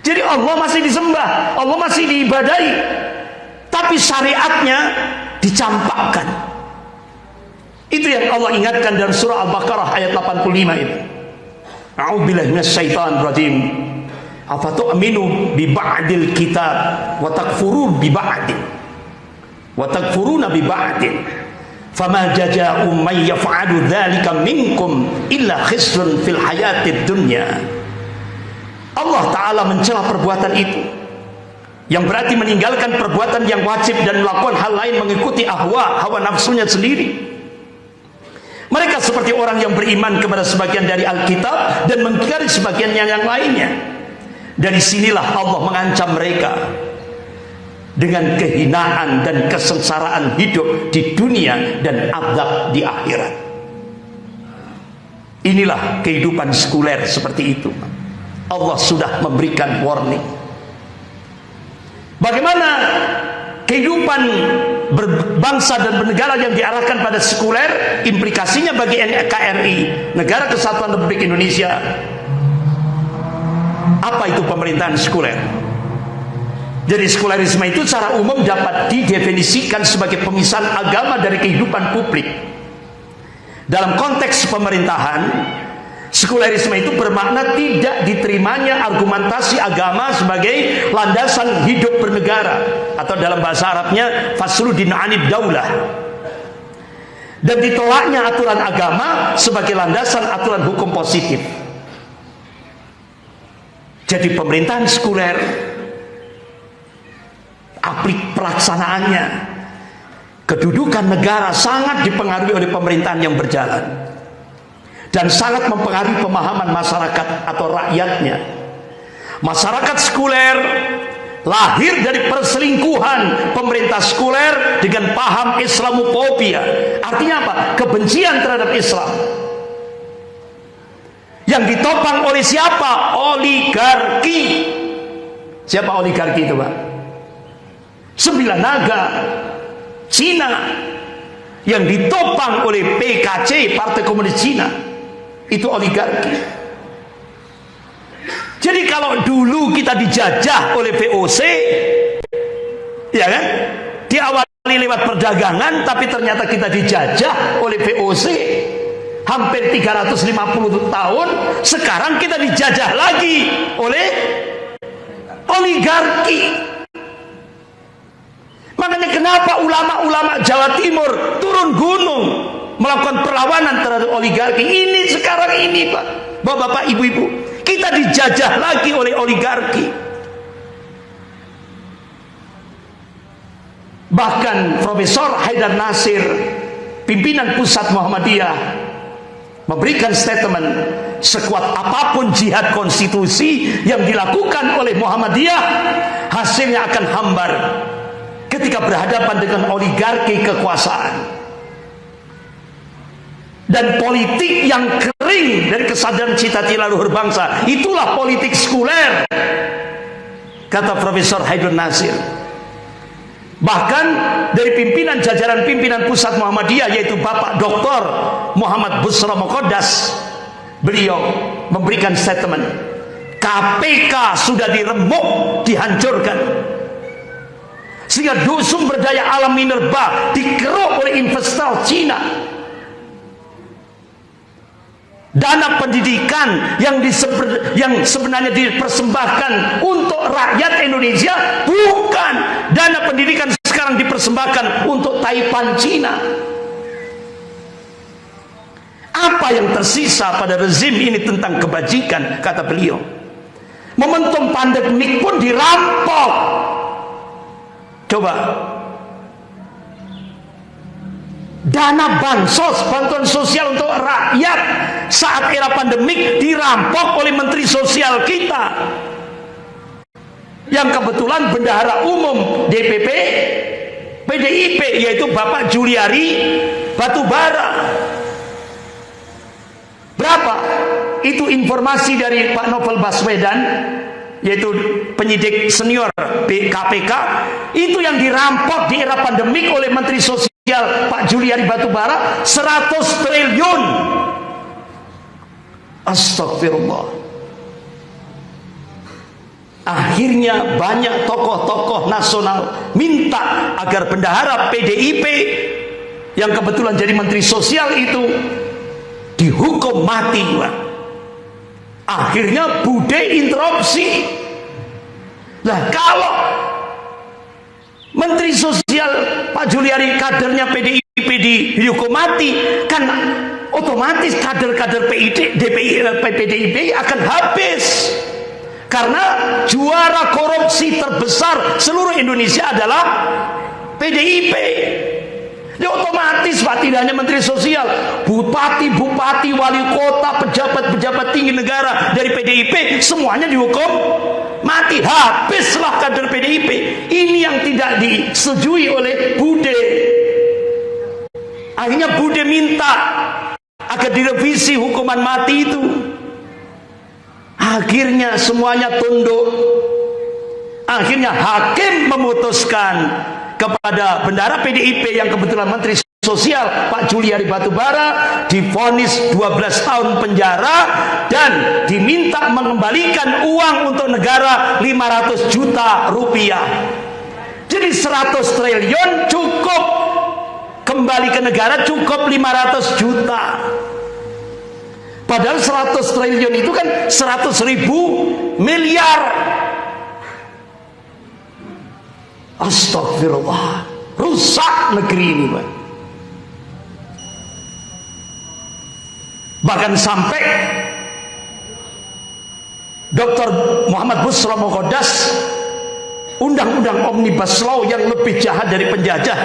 Jadi Allah masih disembah, Allah masih diibadai. Tapi syariatnya dicampakkan. Itu yang Allah ingatkan dalam surah Al-Baqarah ayat 85 ini. A'udzubillahi minasyaitonir rajim afatu'minu bi ba'dil kitab wa takfurun bi ba'din. Wa takfuruna bi ba'din. Fama jaza'u man yaf'alu dzalika minkum illa khislun fil hayatid dunya. Allah taala mencela perbuatan itu. Yang berarti meninggalkan perbuatan yang wajib dan melakukan hal lain mengikuti ahwa hawa nafsunya sendiri mereka seperti orang yang beriman kepada sebagian dari Alkitab dan mengingkari sebagian yang lainnya. Dari sinilah Allah mengancam mereka dengan kehinaan dan kesengsaraan hidup di dunia dan azab di akhirat. Inilah kehidupan sekuler seperti itu. Allah sudah memberikan warning. Bagaimana kehidupan berbangsa dan bernegara yang diarahkan pada sekuler, implikasinya bagi NKRI, Negara Kesatuan Republik Indonesia, apa itu pemerintahan sekuler? Jadi sekulerisme itu secara umum dapat didefinisikan sebagai pemisahan agama dari kehidupan publik. Dalam konteks pemerintahan, sekulerisme itu bermakna tidak diterimanya argumentasi agama sebagai landasan hidup bernegara atau dalam bahasa Arabnya fasludin anid daulah. Dan ditolaknya aturan agama sebagai landasan aturan hukum positif. Jadi pemerintahan sekuler aplik pelaksanaannya kedudukan negara sangat dipengaruhi oleh pemerintahan yang berjalan dan sangat mempengaruhi pemahaman masyarakat atau rakyatnya masyarakat sekuler lahir dari perselingkuhan pemerintah sekuler dengan paham Islamophobia artinya apa? kebencian terhadap Islam yang ditopang oleh siapa? Oligarki. Siapa oligarki itu, Pak? Sembilan naga Cina yang ditopang oleh PKC Partai Komunis Cina itu oligarki Jadi kalau dulu kita dijajah oleh VOC, ya kan? Diawali lewat perdagangan, tapi ternyata kita dijajah oleh VOC hampir 350 tahun. Sekarang kita dijajah lagi oleh oligarki. Makanya kenapa ulama-ulama Jawa Timur turun gunung melakukan perlawanan terhadap oligarki ini sekarang ini Pak. Bapak-bapak, ibu-ibu. Kita dijajah lagi oleh oligarki. Bahkan Profesor Haidar Nasir, pimpinan pusat Muhammadiyah, memberikan statement sekuat apa pun jihad konstitusi yang dilakukan oleh Muhammadiyah hasilnya akan hambar ketika berhadapan dengan oligarki kekuasaan dan politik yang kering dari kesadaran cita-cita luhur bangsa itulah politik sekuler kata Profesor Haidun Nasir bahkan dari pimpinan jajaran pimpinan pusat Muhammadiyah yaitu Bapak Dr. Muhammad Busra Mokodas beliau memberikan statement KPK sudah diremuk dihancurkan sehingga sumber daya alam minerba dikeruk oleh investor Cina dana pendidikan yang diseber, yang sebenarnya dipersembahkan untuk rakyat Indonesia bukan. Dana pendidikan sekarang dipersembahkan untuk Taipan Cina. Apa yang tersisa pada rezim ini tentang kebajikan kata beliau. Momentum pandemik pun dirampok. Coba dana bansos, bantuan sosial untuk rakyat saat era pandemik dirampok oleh menteri sosial kita. Yang kebetulan bendahara umum DPP PDIP yaitu Bapak Juliari Batubara. Berapa? Itu informasi dari Pak Novel Baswedan yaitu penyidik senior KPK itu yang dirampok di era pandemik oleh Menteri Sosial Pak Juliari Batubara 100 triliun. Astagfirullah. Akhirnya banyak tokoh-tokoh nasional minta agar bendahara PDIP yang kebetulan jadi Menteri Sosial itu dihukum mati akhirnya bude interupsi. Nah kalau Menteri Sosial Pak Juliari kadernya PDIP dihukum mati kan otomatis kader-kader PDIP akan habis. Karena juara korupsi terbesar seluruh Indonesia adalah PDIP Ya otomatis Pak tidak hanya Menteri Sosial, Bupati, Bupati, Wali Kota, pejabat-pejabat tinggi negara dari PDIP semuanya dihukum mati. Habislah kader PDIP. Ini yang tidak disetujui oleh Bude. Akhirnya Bude minta agar direvisi hukuman mati itu. Akhirnya semuanya tunduk. Akhirnya hakim memutuskan kepada bendara PDIP yang kebetulan Menteri Sosial Pak Juliari Batubara difonis 12 tahun penjara dan diminta mengembalikan uang untuk negara 500 juta rupiah. Jadi 100 triliun cukup kembali ke negara cukup 500 juta. Padahal 100 triliun itu kan 100 ribu miliar Astagfirullah rusak negeri ini Pak. Bahkan sampai Dr. Muhammad Busra Mokodas undang-undang omnibus law yang lebih jahat dari penjajah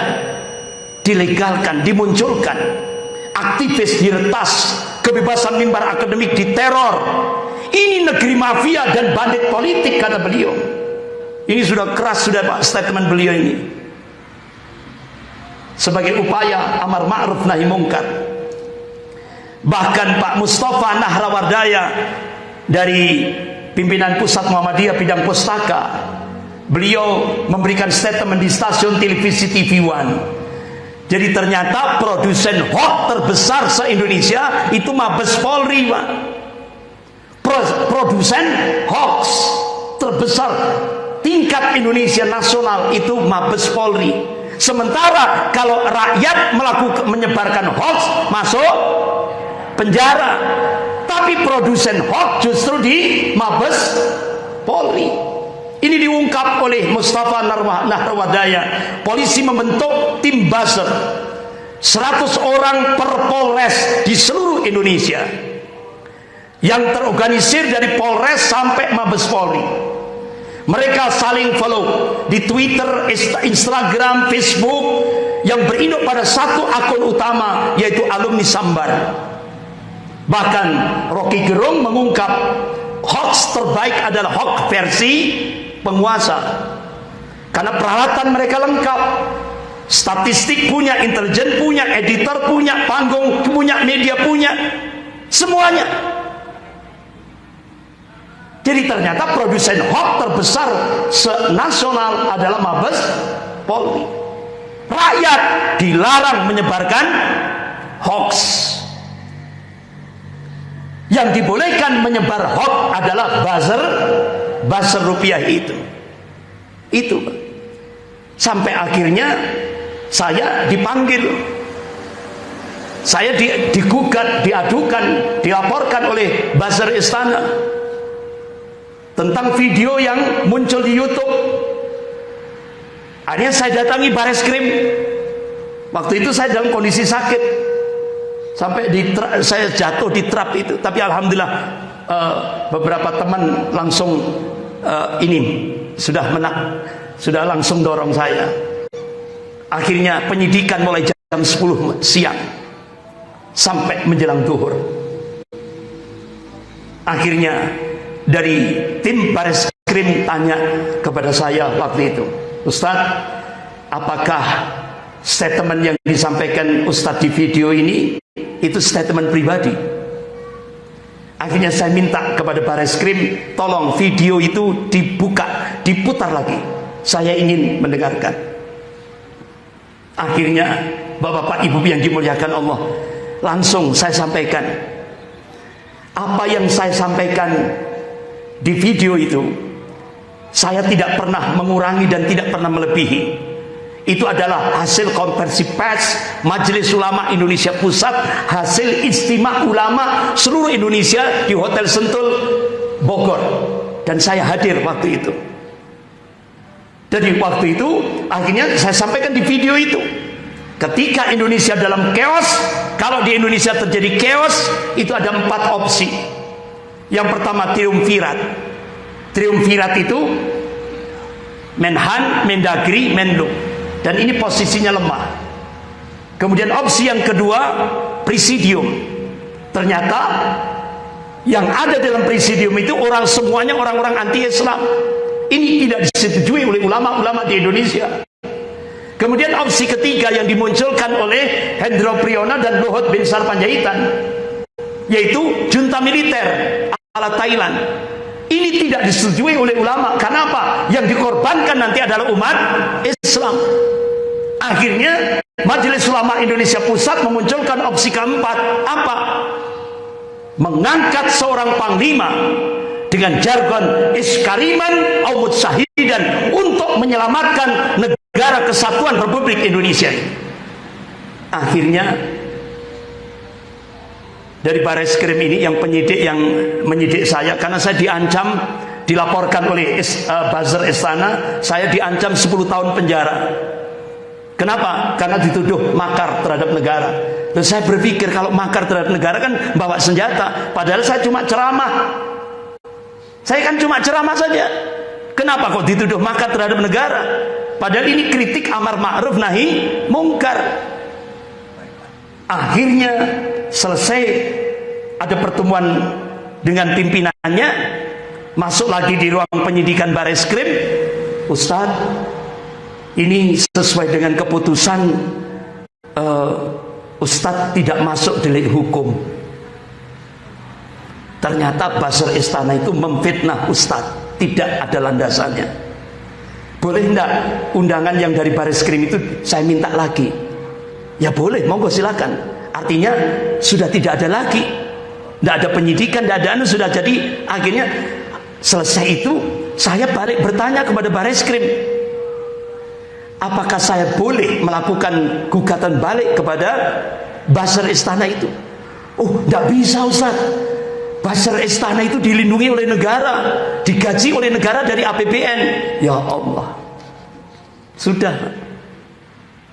dilegalkan, dimunculkan aktivis diretas kebebasan mimbar akademik diteror ini negeri mafia dan bandit politik kata beliau ini sudah keras sudah Pak statement beliau ini. Sebagai upaya amar ma'ruf nahi mungkar. Bahkan Pak Mustafa Nahrawardaya dari pimpinan pusat Muhammadiyah bidang pustaka beliau memberikan statement di stasiun televisi TV One jadi ternyata produsen hoax terbesar se-Indonesia itu Mabes Polri Pak produsen hoax terbesar tingkat Indonesia nasional itu Mabes Polri. Sementara kalau rakyat melakukan menyebarkan hoax masuk penjara. Tapi produsen hoax justru di Mabes Polri. Ini diungkap oleh Mustafa Nahrawadaya. Polisi membentuk tim buzzer 100 orang per Polres di seluruh Indonesia yang terorganisir dari Polres sampai Mabes Polri. Mereka saling follow di Twitter, Instagram, Facebook yang berinduk pada satu akun utama yaitu alumni Sambar. Bahkan Rocky Gerung mengungkap hoax terbaik adalah hoax versi penguasa. Karena peralatan mereka lengkap. Statistik punya, intelijen punya, editor punya, panggung punya, media punya. Semuanya. Jadi ternyata produsen hoax terbesar nasional adalah Mabes Polri. Rakyat dilarang menyebarkan hoax. Yang dibolehkan menyebar hoax adalah buzzer, buzzer rupiah itu. Itu. Sampai akhirnya saya dipanggil. Saya digugat, diadukan, dilaporkan oleh buzzer istana tentang video yang muncul di YouTube. Akhirnya saya datangi baris krim. Waktu itu saya dalam kondisi sakit. Sampai di saya jatuh di trap itu, tapi alhamdulillah uh, beberapa teman langsung uh, ini sudah menak sudah langsung dorong saya. Akhirnya penyidikan mulai jam 10 siang sampai menjelang duhur. Akhirnya dari tim baris krim tanya kepada saya waktu itu Ustadz apakah statement yang disampaikan Ustadz di video ini itu statement pribadi. Akhirnya saya minta kepada baris krim tolong video itu dibuka diputar lagi. Saya ingin mendengarkan. Akhirnya bapak-bapak ibu yang dimuliakan Allah langsung saya sampaikan. Apa yang saya sampaikan di video itu saya tidak pernah mengurangi dan tidak pernah melebihi itu adalah hasil konversi pers Majelis Ulama Indonesia Pusat hasil istimewa ulama seluruh Indonesia di Hotel Sentul Bogor dan saya hadir waktu itu jadi waktu itu akhirnya saya sampaikan di video itu ketika Indonesia dalam chaos kalau di Indonesia terjadi chaos itu ada empat opsi yang pertama triumvirat. Triumvirat itu Menhan, Mendagri, Menlu. Dan ini posisinya lemah. Kemudian opsi yang kedua presidium. Ternyata yang ada dalam presidium itu orang semuanya orang-orang anti Islam. Ini tidak disetujui oleh ulama-ulama di Indonesia. Kemudian opsi ketiga yang dimunculkan oleh Hendro Priyono dan Luhut bin Sarpanjaitan yaitu junta militer ala Thailand. Ini tidak disetujui oleh ulama. Kenapa? Yang dikorbankan nanti adalah umat Islam. Akhirnya Majelis Ulama Indonesia Pusat memunculkan opsi keempat. Apa? Mengangkat seorang panglima dengan jargon iskariman awmud syahidan untuk menyelamatkan negara kesatuan Republik Indonesia. Akhirnya dari baris krim ini yang penyidik yang menyidik saya karena saya diancam dilaporkan oleh uh, buzzer istana saya diancam 10 tahun penjara kenapa? karena dituduh makar terhadap negara. Dan saya berpikir kalau makar terhadap negara kan bawa senjata. Padahal saya cuma ceramah. Saya kan cuma ceramah saja. Kenapa kok dituduh makar terhadap negara? Padahal ini kritik amar ma'ruf nahi mungkar. Akhirnya selesai. Ada pertemuan dengan pimpinannya. Masuk lagi di ruang penyidikan baris krim. Ustadz ini sesuai dengan keputusan uh, Ustadz tidak masuk delik hukum. Ternyata Basar Istana itu memfitnah Ustadz. Tidak ada landasannya. Boleh enggak undangan yang dari baris krim itu saya minta lagi? Ya boleh, monggo silakan. Artinya sudah tidak ada lagi. Tidak ada penyidikan, tidak ada anu sudah jadi. Akhirnya selesai itu saya balik bertanya kepada baris krim apakah saya boleh melakukan gugatan balik kepada basar istana itu? Oh tidak bisa Ustaz. Basar istana itu dilindungi oleh negara digaji oleh negara dari APBN ya Allah. Sudah.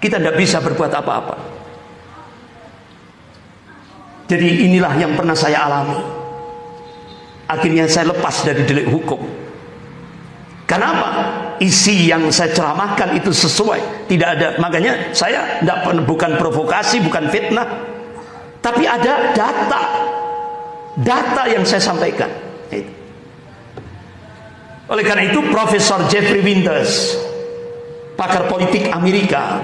Kita tidak bisa berbuat apa-apa. Jadi inilah yang pernah saya alami. Akhirnya saya lepas dari delik hukum. Kenapa? Isi yang saya ceramahkan itu sesuai. Tidak ada. Makanya saya tidak bukan provokasi, bukan fitnah. Tapi ada data. Data yang saya sampaikan. Oleh karena itu Profesor Jeffrey Winters, pakar politik Amerika,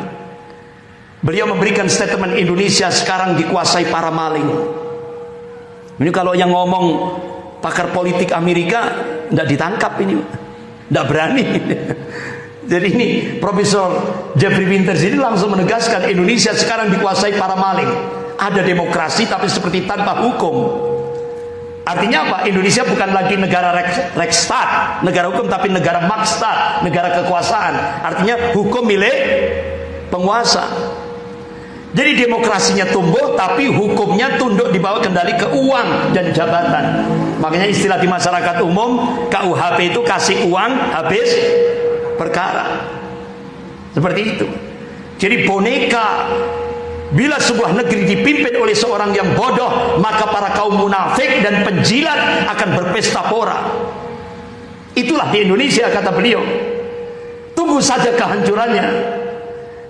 beliau memberikan statement Indonesia sekarang dikuasai para maling. Ini kalau yang ngomong pakar politik Amerika tidak ditangkap ini tidak berani. Jadi ini Profesor Jeffrey Winters ini langsung menegaskan Indonesia sekarang dikuasai para maling. Ada demokrasi tapi seperti tanpa hukum. Artinya apa? Indonesia bukan lagi negara Rekstad negara hukum tapi negara Makstad negara kekuasaan. Artinya hukum milik penguasa. Jadi demokrasinya tumbuh tapi hukumnya tunduk di bawah kendali ke uang dan jabatan. Makanya istilah di masyarakat umum KUHP itu kasih uang habis perkara. Seperti itu. Jadi boneka Bila sebuah negeri dipimpin oleh seorang yang bodoh, maka para kaum munafik dan penjilat akan berpesta pora. Itulah di Indonesia kata beliau. Tunggu saja kehancurannya.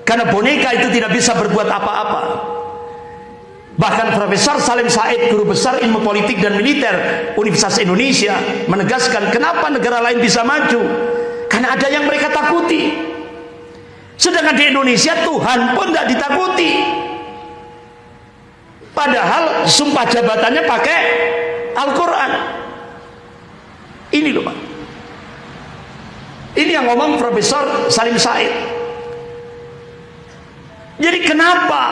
Karena boneka itu tidak bisa berbuat apa-apa. Bahkan Profesor Salim Said, guru besar ilmu politik dan militer Universitas Indonesia, menegaskan kenapa negara lain bisa maju. Karena ada yang mereka takuti. Sedangkan di Indonesia Tuhan pun tidak ditakuti. Padahal sumpah jabatannya pakai Al-Quran. Ini loh Pak. Ini yang ngomong Profesor Salim Said. Jadi kenapa?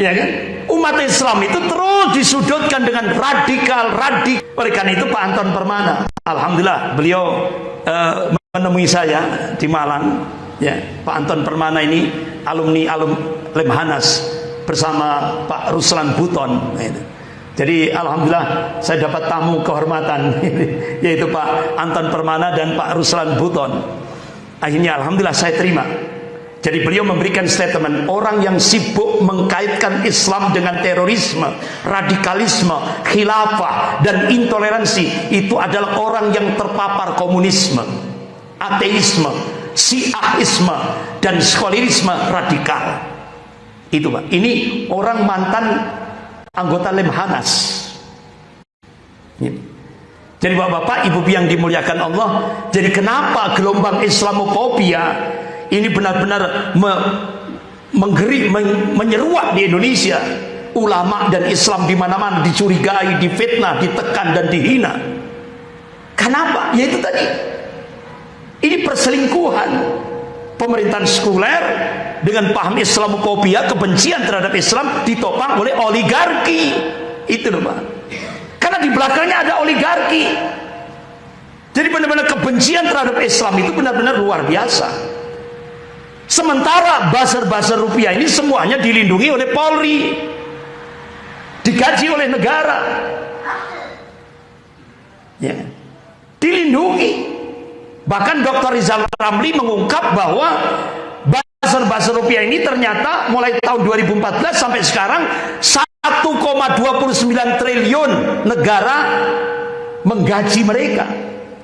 Ya kan? Umat Islam itu terus disudutkan dengan radikal, radik. Oleh karena itu Pak Anton Permana, alhamdulillah beliau uh, menemui saya di Malang. Ya, Pak Anton Permana ini alumni alum Lemhanas bersama Pak Ruslan Buton. Jadi alhamdulillah saya dapat tamu kehormatan yaitu Pak Anton Permana dan Pak Ruslan Buton. Akhirnya alhamdulillah saya terima jadi beliau memberikan statement orang yang sibuk mengkaitkan Islam dengan terorisme, radikalisme, khilafah dan intoleransi itu adalah orang yang terpapar komunisme, ateisme, syiahisme dan sekularisme radikal. Itu Pak. Ini orang mantan anggota Lemhanas. Jadi Bapak-bapak, Ibu yang dimuliakan Allah, jadi kenapa gelombang Islamofobia ini benar-benar me, menggeri, men, menyeruak di Indonesia. Ulama dan Islam di mana-mana dicurigai, difitnah, ditekan dan dihina. Kenapa? Ya itu tadi. Ini perselingkuhan. Pemerintahan sekuler dengan paham Islamofobia, kebencian terhadap Islam ditopang oleh oligarki. Itu loh Pak. Karena di belakangnya ada oligarki. Jadi benar-benar kebencian terhadap Islam itu benar-benar luar biasa. Sementara buzzer-buzzer rupiah ini semuanya dilindungi oleh Polri. Digaji oleh negara. Ya. Dilindungi. Bahkan Dr. Rizal Ramli mengungkap bahwa buzzer-buzzer rupiah ini ternyata mulai tahun 2014 sampai sekarang 1,29 triliun negara menggaji mereka.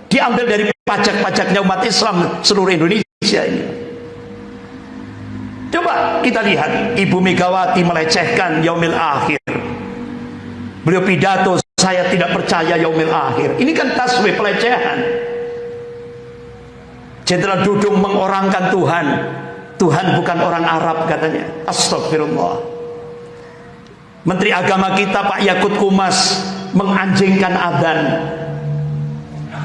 Diambil dari pajak-pajaknya umat Islam seluruh Indonesia ini. Coba kita lihat Ibu Megawati melecehkan yaumil akhir. Beliau pidato saya tidak percaya yaumil akhir. Ini kan tasbih pelecehan. Jenderal Dudung mengorangkan Tuhan. Tuhan bukan orang Arab katanya. Astagfirullah. Menteri Agama kita Pak Yakut Kumas menganjingkan adan.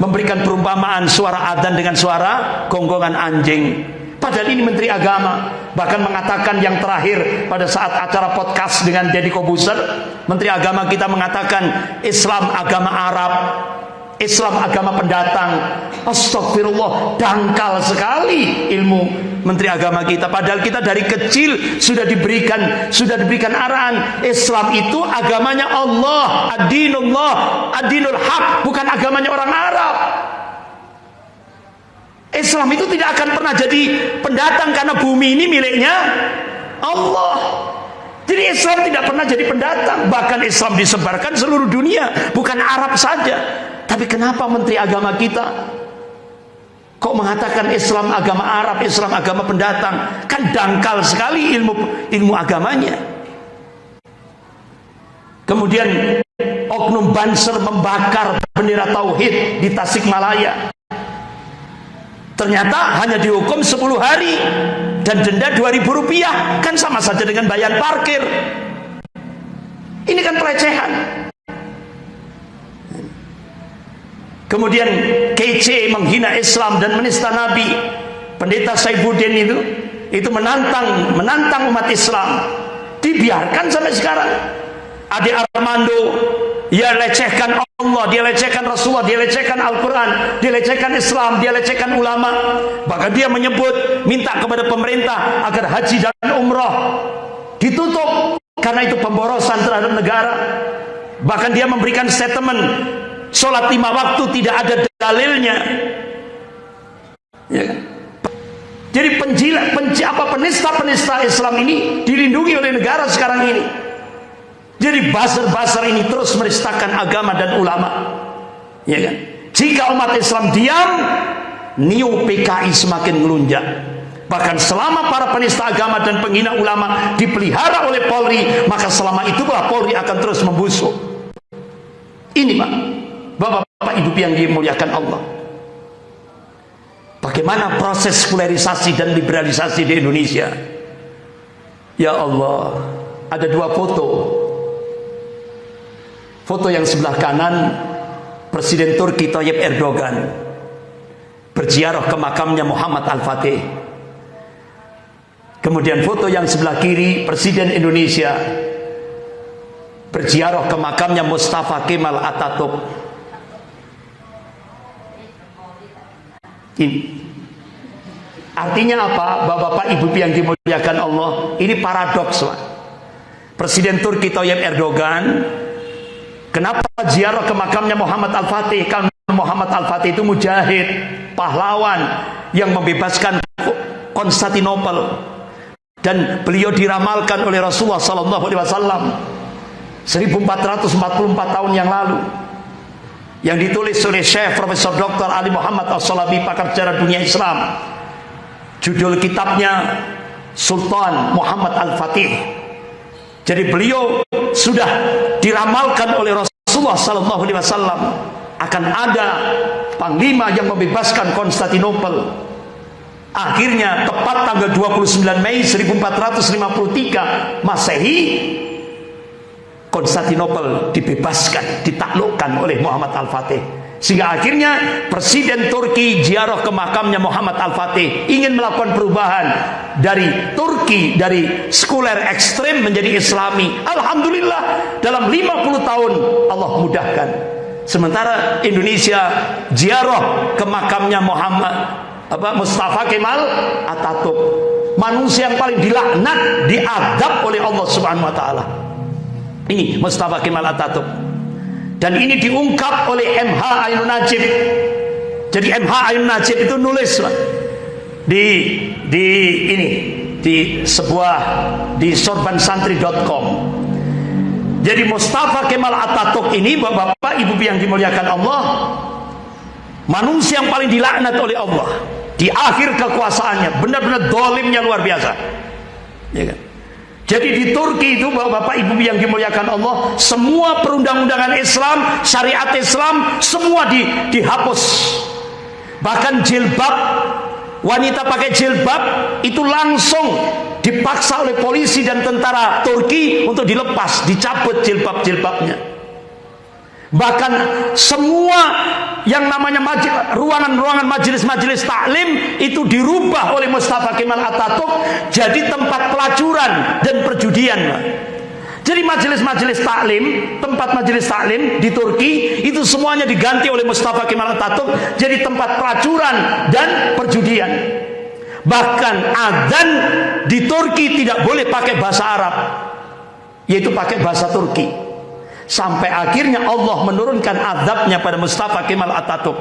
Memberikan perumpamaan suara adan dengan suara gonggongan anjing Padahal ini Menteri Agama bahkan mengatakan yang terakhir pada saat acara podcast dengan Deddy Kobuser, Menteri Agama kita mengatakan Islam agama Arab, Islam agama pendatang. Astagfirullah, dangkal sekali ilmu Menteri Agama kita. Padahal kita dari kecil sudah diberikan sudah diberikan arahan Islam itu agamanya Allah, adinullah, adinul haq, bukan agamanya orang Arab. Islam itu tidak akan pernah jadi pendatang karena bumi ini miliknya Allah. Jadi Islam tidak pernah jadi pendatang, bahkan Islam disebarkan seluruh dunia, bukan Arab saja. Tapi kenapa Menteri Agama kita kok mengatakan Islam agama Arab, Islam agama pendatang? Kan dangkal sekali ilmu ilmu agamanya. Kemudian oknum Banser membakar bendera tauhid di Tasikmalaya. Ternyata hanya dihukum 10 hari dan denda 2000 rupiah. Kan sama saja dengan bayar parkir. Ini kan pelecehan. Kemudian kece menghina Islam dan menista Nabi. Pendeta Saifuddin itu itu menantang menantang umat Islam. Dibiarkan sampai sekarang. Adi Armando dia lecehkan Allah, dia lecehkan Rasulullah, dia lecehkan Al-Quran, dia lecehkan Islam, dia lecehkan ulama. Bahkan dia menyebut, minta kepada pemerintah agar haji dan umrah ditutup karena itu pemborosan terhadap negara. Bahkan dia memberikan statement, sholat lima waktu tidak ada dalilnya. Ya? Jadi penj apa penista-penista Islam ini dilindungi oleh negara sekarang ini. Jadi basar-basar ini terus meristakan agama dan ulama. Ya kan? Jika umat Islam diam, niu PKI semakin melunjak. Bahkan selama para penista agama dan penghina ulama dipelihara oleh Polri, maka selama itu bahwa Polri akan terus membusuk. Ini Pak, Bapak-bapak Ibu yang dimuliakan Allah. Bagaimana proses polarisasi dan liberalisasi di Indonesia? Ya Allah, ada dua foto Foto yang sebelah kanan Presiden Turki Tayyip Erdogan berziarah ke makamnya Muhammad Al-Fatih. Kemudian foto yang sebelah kiri Presiden Indonesia berziarah ke makamnya Mustafa Kemal Atatürk. Ini artinya apa? Bapak-bapak, Ibu yang dimuliakan Allah, ini paradoks. Presiden Turki Tayyip Erdogan Kenapa ziarah ke makamnya Muhammad Al-Fatih? Karena Muhammad Al-Fatih itu mujahid, pahlawan yang membebaskan Konstantinopel dan beliau diramalkan oleh Rasulullah sallallahu alaihi wasallam 1444 tahun yang lalu yang ditulis oleh Syekh Profesor Dr. Ali Muhammad As-Salabi pakar sejarah dunia Islam judul kitabnya Sultan Muhammad Al-Fatih jadi beliau sudah diramalkan oleh Rasulullah sallallahu alaihi wasallam akan ada panglima yang membebaskan Konstantinopel. Akhirnya tepat tanggal 29 Mei 1453 Masehi Konstantinopel dibebaskan, ditaklukkan oleh Muhammad Al-Fatih. Sehingga akhirnya Presiden Turki ziarah ke makamnya Muhammad Al-Fatih ingin melakukan perubahan dari Turki dari sekuler ekstrem menjadi Islami. Alhamdulillah dalam 50 tahun Allah mudahkan. Sementara Indonesia ziarah ke makamnya Muhammad apa Mustafa Kemal Atatürk. Manusia yang paling dilaknat, diadab oleh Allah Subhanahu wa taala. Ini Mustafa Kemal Atatürk dan ini diungkap oleh MH Ainun Najib. Jadi MH Ainun Najib itu nulis di di ini di sebuah di sorbansantri.com jadi Mustafa Kemal Atatürk ini bapak-bapak ibu yang dimuliakan Allah manusia yang paling dilaknat oleh Allah di akhir kekuasaannya benar-benar dolimnya luar biasa. Ya kan jadi di Turki itu Bapak Ibu yang dimuliakan Allah, semua perundang-undangan Islam, syariat Islam semua di, dihapus. Bahkan jilbab wanita pakai jilbab itu langsung dipaksa oleh polisi dan tentara Turki untuk dilepas, dicabut jilbab-jilbabnya. Bahkan semua yang namanya ruangan-ruangan majelis-majelis taklim itu dirubah oleh Mustafa Kemal Atatürk jadi tempat pelacuran dan perjudian. Jadi majelis-majelis taklim, tempat majelis taklim di Turki itu semuanya diganti oleh Mustafa Kemal Atatürk jadi tempat pelacuran dan perjudian. Bahkan adzan di Turki tidak boleh pakai bahasa Arab, yaitu pakai bahasa Turki. Sampai akhirnya Allah menurunkan adabnya pada Mustafa Kemal Atatürk.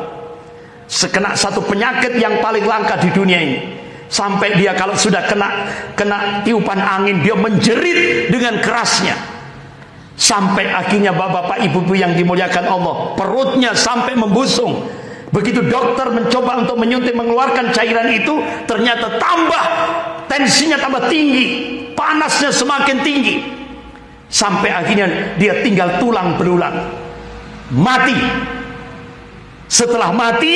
Sekena satu penyakit yang paling langka di dunia ini. Sampai dia kalau sudah kena kena tiupan angin dia menjerit dengan kerasnya. Sampai akhirnya bapak-bapak ibu-ibu yang dimuliakan Allah perutnya sampai membusung. Begitu dokter mencoba untuk menyuntik mengeluarkan cairan itu ternyata tambah tensinya tambah tinggi panasnya semakin tinggi sampai akhirnya dia tinggal tulang berulang mati setelah mati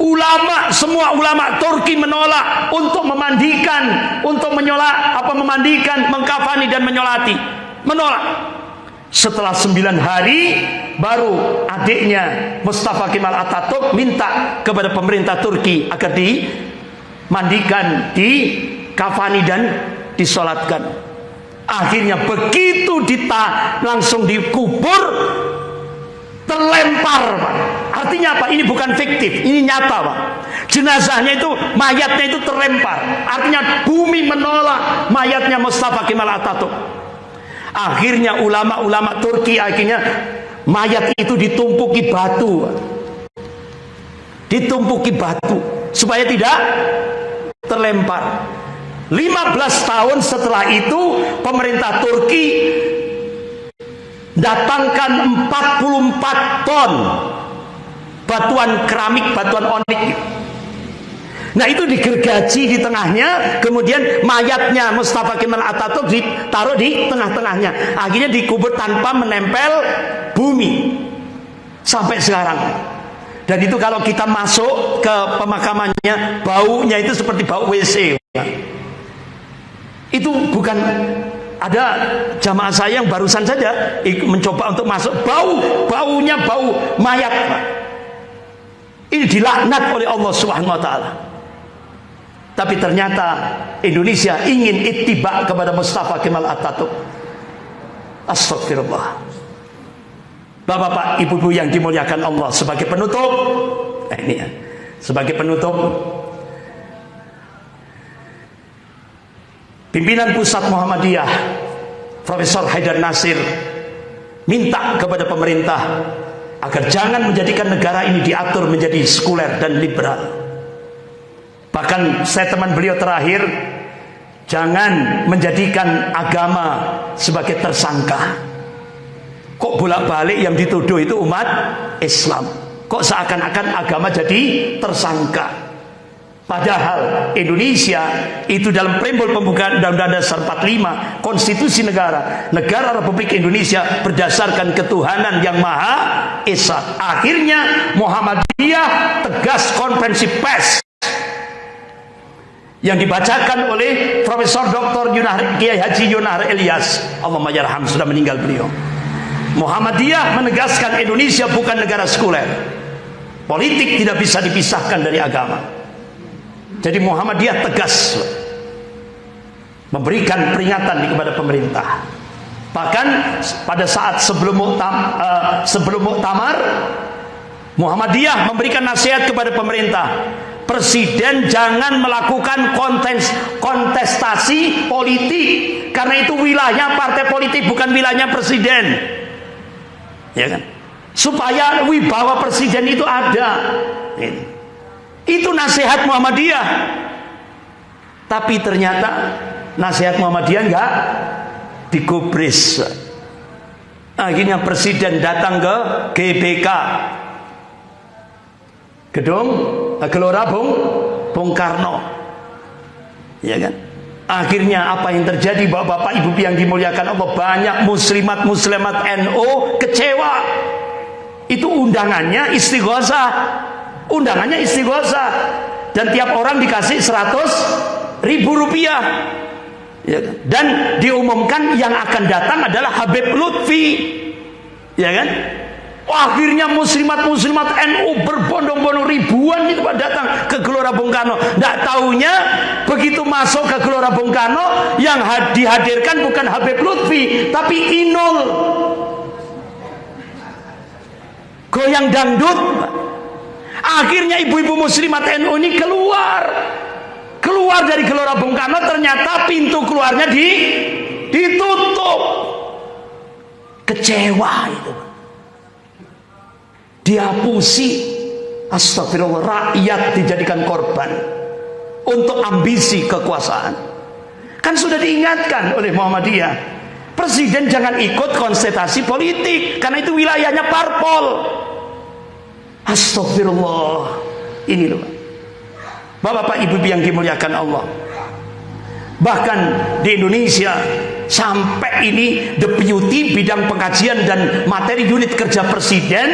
Ulama semua ulama Turki menolak untuk memandikan, untuk menyolak apa memandikan, mengkafani dan menyolati. Menolak. Setelah sembilan hari baru adiknya Mustafa Kemal Atatürk minta kepada pemerintah Turki agar dimandikan, dikafani dan disolatkan. Akhirnya begitu dita langsung dikubur terlempar Pak. Artinya apa? Ini bukan fiktif, ini nyata Pak. Jenazahnya itu, mayatnya itu terlempar. Artinya bumi menolak mayatnya Mustafa Kemal Atatürk. Akhirnya ulama-ulama Turki akhirnya mayat itu ditumpuki batu. Ditumpuki batu supaya tidak terlempar. 15 tahun setelah itu pemerintah Turki datangkan 44 ton batuan keramik, batuan onik. Nah itu digergaji di tengahnya, kemudian mayatnya Mustafa Kemal Atatürk ditaruh di tengah-tengahnya. Akhirnya dikubur tanpa menempel bumi sampai sekarang. Dan itu kalau kita masuk ke pemakamannya, baunya itu seperti bau WC. Itu bukan ada jamaah saya yang barusan saja mencoba untuk masuk. Bau baunya bau mayat ini dilaknat oleh Allah Subhanahu wa taala. Tapi ternyata Indonesia ingin ittiba kepada Mustafa Kemal Atatürk. Astagfirullah Bapak-bapak, ibu-ibu yang dimuliakan Allah sebagai penutup. Eh, ini ya. Sebagai penutup Pimpinan Pusat Muhammadiyah Profesor Haidar Nasir minta kepada pemerintah agar jangan menjadikan negara ini diatur menjadi sekuler dan liberal. Bahkan saya teman beliau terakhir jangan menjadikan agama sebagai tersangka. Kok bolak-balik yang dituduh itu umat Islam? Kok seakan-akan agama jadi tersangka? Padahal Indonesia itu dalam preambul pembukaan Undang-Undang Dasar 45 Konstitusi negara Negara Republik Indonesia berdasarkan ketuhanan yang Maha Esa. Akhirnya Muhammadiyah tegas konferensi pers yang dibacakan oleh Profesor Dr. Yunahri, Kiai Haji Yunahar Elias. Allah Majarham sudah meninggal beliau. Muhammadiyah menegaskan Indonesia bukan negara sekuler. Politik tidak bisa dipisahkan dari agama jadi Muhammadiyah tegas memberikan peringatan kepada pemerintah. Bahkan pada saat sebelum muktam, uh, sebelum muktamar Muhammadiyah memberikan nasihat kepada pemerintah. Presiden jangan melakukan kontes, kontestasi politik karena itu wilayah partai politik bukan wilayahnya presiden. Ya kan? Supaya wibawa presiden itu ada. Ini. Itu nasihat Muhammadiyah. Tapi ternyata nasihat Muhammadiyah enggak digubris. Akhirnya presiden datang ke GBK. Gedung Gelora Bung Bung Karno. Ya kan? Akhirnya apa yang terjadi Bapak-bapak Ibu yang dimuliakan Allah banyak muslimat muslimat NO kecewa. Itu undangannya istighosah undangannya istighosa dan tiap orang dikasih 100 ribu rupiah ya, kan? dan diumumkan yang akan datang adalah Habib Lutfi ya kan Akhirnya muslimat-muslimat NU berbondong-bondong ribuan itu datang ke Gelora Bung Karno. Tidak tahunya begitu masuk ke Gelora Bung Karno yang dihadirkan bukan Habib Lutfi tapi Inul. Goyang dangdut. Akhirnya ibu-ibu muslimat NU ini keluar. Keluar dari Gelora Bung Karno ternyata pintu keluarnya di ditutup. Kecewa itu dihapusi astagfirullah rakyat dijadikan korban untuk ambisi kekuasaan kan sudah diingatkan oleh Muhammadiyah presiden jangan ikut konsentrasi politik karena itu wilayahnya parpol astagfirullah ini loh Bapak-bapak ibu yang dimuliakan Allah. Bahkan di Indonesia sampai ini deputi bidang pengkajian dan materi unit kerja presiden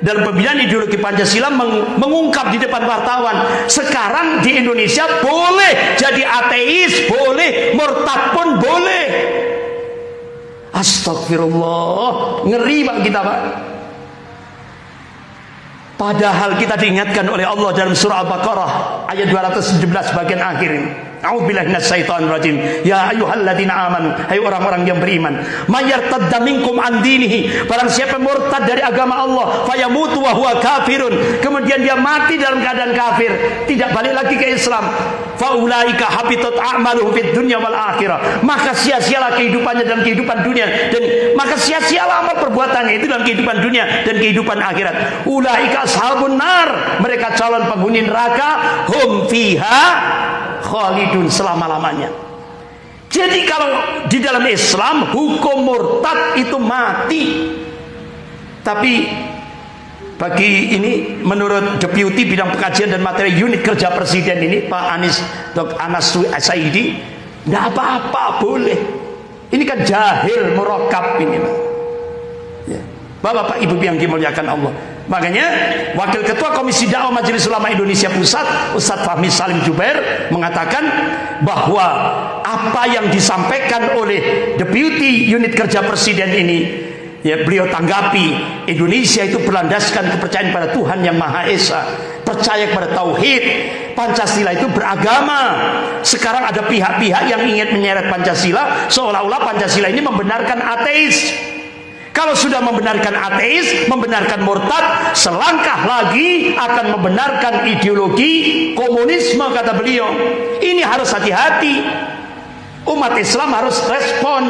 dalam pembinaan ideologi Pancasila meng mengungkap di depan wartawan sekarang di Indonesia boleh jadi ateis boleh murtad pun boleh. Astagfirullah ngeri pak kita pak padahal kita diingatkan oleh Allah dalam surah Al-Baqarah ayat 217 bagian akhir A'udzubillahi rajim. Ya ayyuhalladzina amanu, hai orang-orang yang beriman, mayartadda minkum an dinihi, barang siapa murtad dari agama Allah, fayamutu wa huwa kafirun, kemudian dia mati dalam keadaan kafir, tidak balik lagi ke Islam, faulaika habitat a'maluhum fid dunya wal akhirah. Maka sia-sialah kehidupannya dalam kehidupan dunia dan maka sia-sialah amal perbuatannya itu dalam kehidupan dunia dan kehidupan akhirat. Ulaika ashabun nar, mereka calon penghuni neraka, hum fiha khalidun selama-lamanya. Jadi kalau di dalam Islam hukum murtad itu mati. Tapi bagi ini menurut deputi bidang pengkajian dan materi unit kerja presiden ini Pak Anis Dr. Anas Saidi tidak apa-apa boleh. Ini kan jahil murokap ini Pak. Ya. Bapak-bapak ibu yang dimuliakan Allah. Makanya Wakil Ketua Komisi Dakwah Majelis Ulama Indonesia Pusat Ustadz Fahmi Salim Jubair mengatakan bahwa apa yang disampaikan oleh Deputi Unit Kerja Presiden ini ya beliau tanggapi Indonesia itu berlandaskan kepercayaan pada Tuhan yang Maha Esa percaya kepada tauhid Pancasila itu beragama sekarang ada pihak-pihak yang ingin menyeret Pancasila seolah-olah Pancasila ini membenarkan ateis kalau sudah membenarkan ateis, membenarkan murtad, selangkah lagi akan membenarkan ideologi komunisme kata beliau. Ini harus hati-hati. Umat Islam harus respon.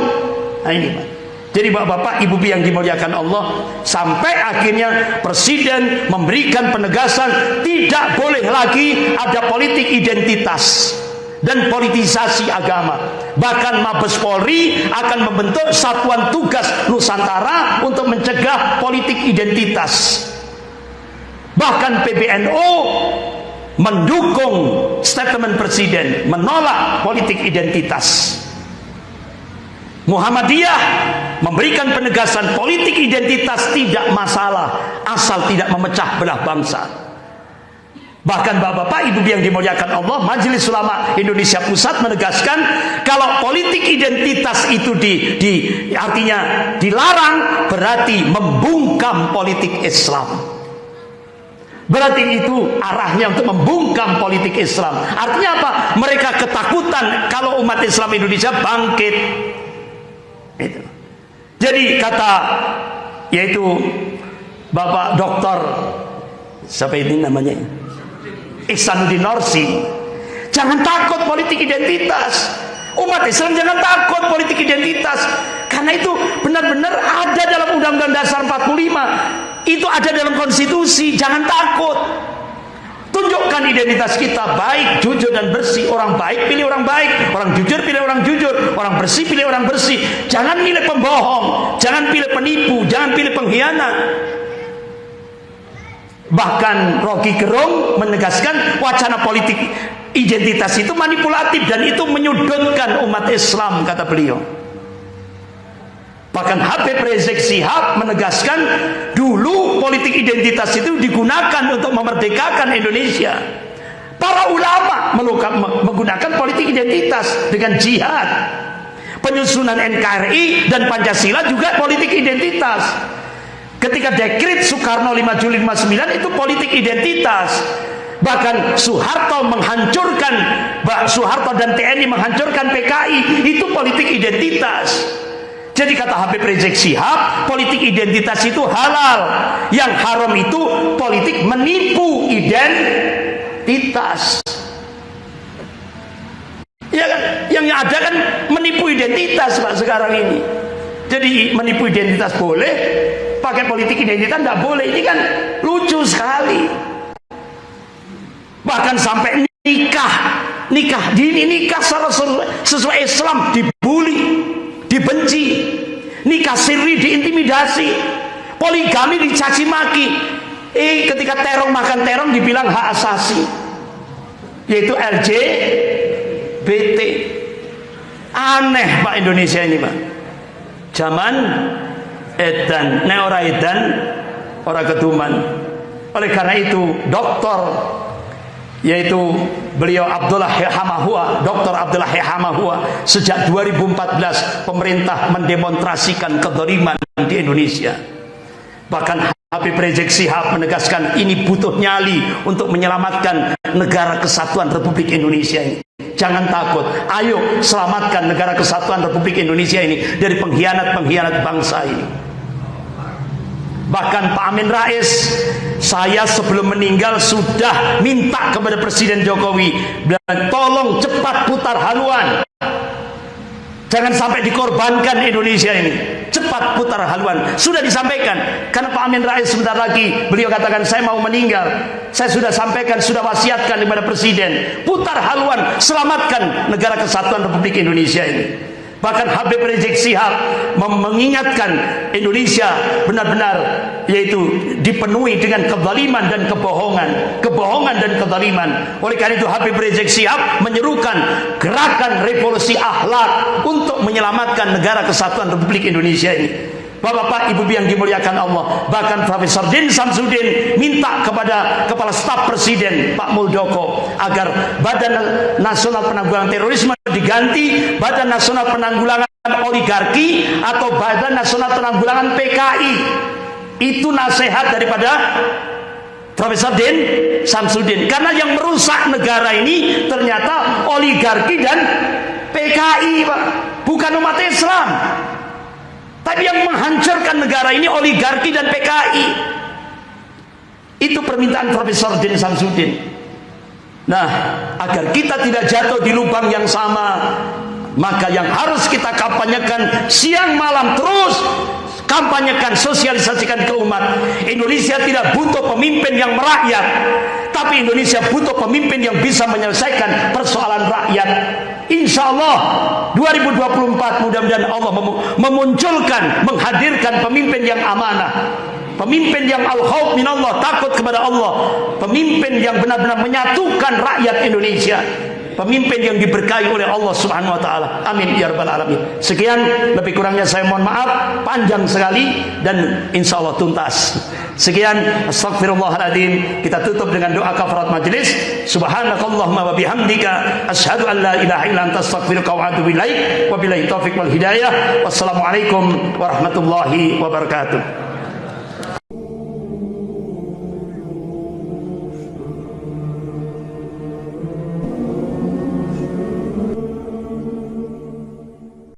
Nah ini Pak. Jadi bapak-bapak, ibu yang dimuliakan Allah Sampai akhirnya Presiden memberikan penegasan Tidak boleh lagi ada politik identitas dan politisasi agama. Bahkan Mabes Polri akan membentuk satuan tugas Nusantara untuk mencegah politik identitas. Bahkan PBNU mendukung statement presiden menolak politik identitas. Muhammadiyah memberikan penegasan politik identitas tidak masalah asal tidak memecah belah bangsa. Bahkan bapak-bapak, ibu yang dimuliakan Allah, Majelis Ulama Indonesia Pusat menegaskan kalau politik identitas itu di, di artinya dilarang berarti membungkam politik Islam. Berarti itu arahnya untuk membungkam politik Islam. Artinya apa? Mereka ketakutan kalau umat Islam Indonesia bangkit. Itu. Jadi kata yaitu Bapak Doktor siapa ini namanya? Ihsanuddin Norsi jangan takut politik identitas. Umat Islam jangan takut politik identitas. Karena itu benar-benar ada dalam Undang-Undang Dasar 45 itu ada dalam konstitusi. Jangan takut tunjukkan identitas kita baik, jujur dan bersih. Orang baik pilih orang baik. Orang jujur pilih orang jujur. Orang bersih pilih orang bersih. Jangan pilih pembohong. Jangan pilih penipu. Jangan pilih pengkhianat. Bahkan Rocky Gerung menegaskan wacana politik identitas itu manipulatif dan itu menyudutkan umat Islam kata beliau. Bahkan Habib Rizik Sihab menegaskan politik identitas itu digunakan untuk memerdekakan Indonesia. Para ulama menggunakan politik identitas dengan jihad. Penyusunan NKRI dan Pancasila juga politik identitas. Ketika dekrit Soekarno 5 Juli 59 itu politik identitas. Bahkan Soeharto menghancurkan Soeharto dan TNI menghancurkan PKI itu politik identitas. Jadi kata Habib Rizik Sihab, politik identitas itu halal. Yang haram itu politik menipu identitas. Ya kan? Yang ada kan menipu identitas Pak sekarang ini. Jadi menipu identitas boleh, pakai politik identitas tidak boleh. Ini kan lucu sekali. Bahkan sampai nikah, nikah dini nikah sesuai Islam dibully, dibenci, nikah siri diintimidasi, poligami dicaci maki. Eh ketika terong makan terong dibilang hak asasi, yaitu LGBT. Aneh Pak Indonesia ini Pak. Zaman edan, neora edan, orang ketuman. Oleh karena itu, doktor yaitu beliau Abdullah Hamahua, Dr. Abdullah Hamahua sejak 2014 pemerintah mendemonstrasikan kedoliman di Indonesia. Bahkan Habib Rizik Sihab menegaskan ini butuh nyali untuk menyelamatkan negara kesatuan Republik Indonesia ini. Jangan takut, ayo selamatkan negara kesatuan Republik Indonesia ini dari pengkhianat-pengkhianat bangsa ini. Bahkan Pak Amin Rais saya sebelum meninggal sudah minta kepada Presiden Jokowi tolong cepat putar haluan. Jangan sampai dikorbankan Indonesia ini. Cepat putar haluan. Sudah disampaikan. Karena Pak Amin Rais sebentar lagi beliau katakan saya mau meninggal. Saya sudah sampaikan, sudah wasiatkan kepada Presiden. Putar haluan, selamatkan negara kesatuan Republik Indonesia ini. Bahkan Habib Rizik Sihab mengingatkan Indonesia benar-benar yaitu dipenuhi dengan kezaliman dan kebohongan, kebohongan dan kezaliman. Oleh karena itu Habib Rizik Sihab menyerukan gerakan revolusi akhlak untuk menyelamatkan negara kesatuan Republik Indonesia ini. Bapak-bapak, ibu yang dimuliakan Allah. Bahkan Profesor Din Samsudin minta kepada Kepala Staf Presiden Pak Muldoko agar Badan Nasional Penanggulangan Terorisme diganti Badan Nasional Penanggulangan Oligarki atau Badan Nasional Penanggulangan PKI. Itu nasihat daripada Profesor Din Samsudin. Karena yang merusak negara ini ternyata oligarki dan PKI, Pak. Bukan umat Islam. Tapi yang menghancurkan negara ini oligarki dan PKI. Itu permintaan Profesor Din Samsudin. Nah, agar kita tidak jatuh di lubang yang sama, maka yang harus kita kampanyekan siang malam terus kampanyekan, sosialisasikan ke umat. Indonesia tidak butuh pemimpin yang merakyat, tapi Indonesia butuh pemimpin yang bisa menyelesaikan persoalan rakyat. Insya Allah 2024 mudah-mudahan Allah memunculkan, menghadirkan pemimpin yang amanah. Pemimpin yang al-khawf minallah, takut kepada Allah. Pemimpin yang benar-benar menyatukan rakyat Indonesia pemimpin yang diberkahi oleh Allah Subhanahu wa taala. Amin ya rabbal alamin. Sekian lebih kurangnya saya mohon maaf, panjang sekali dan insya Allah tuntas. Sekian astagfirullahaladzim Kita tutup dengan doa kafarat majlis. Subhanakallahumma wa bihamdika asyhadu an la ilaha illa anta astaghfiruka wa atubu ilaik. Wabillahi taufik wal hidayah. Wassalamualaikum warahmatullahi wabarakatuh.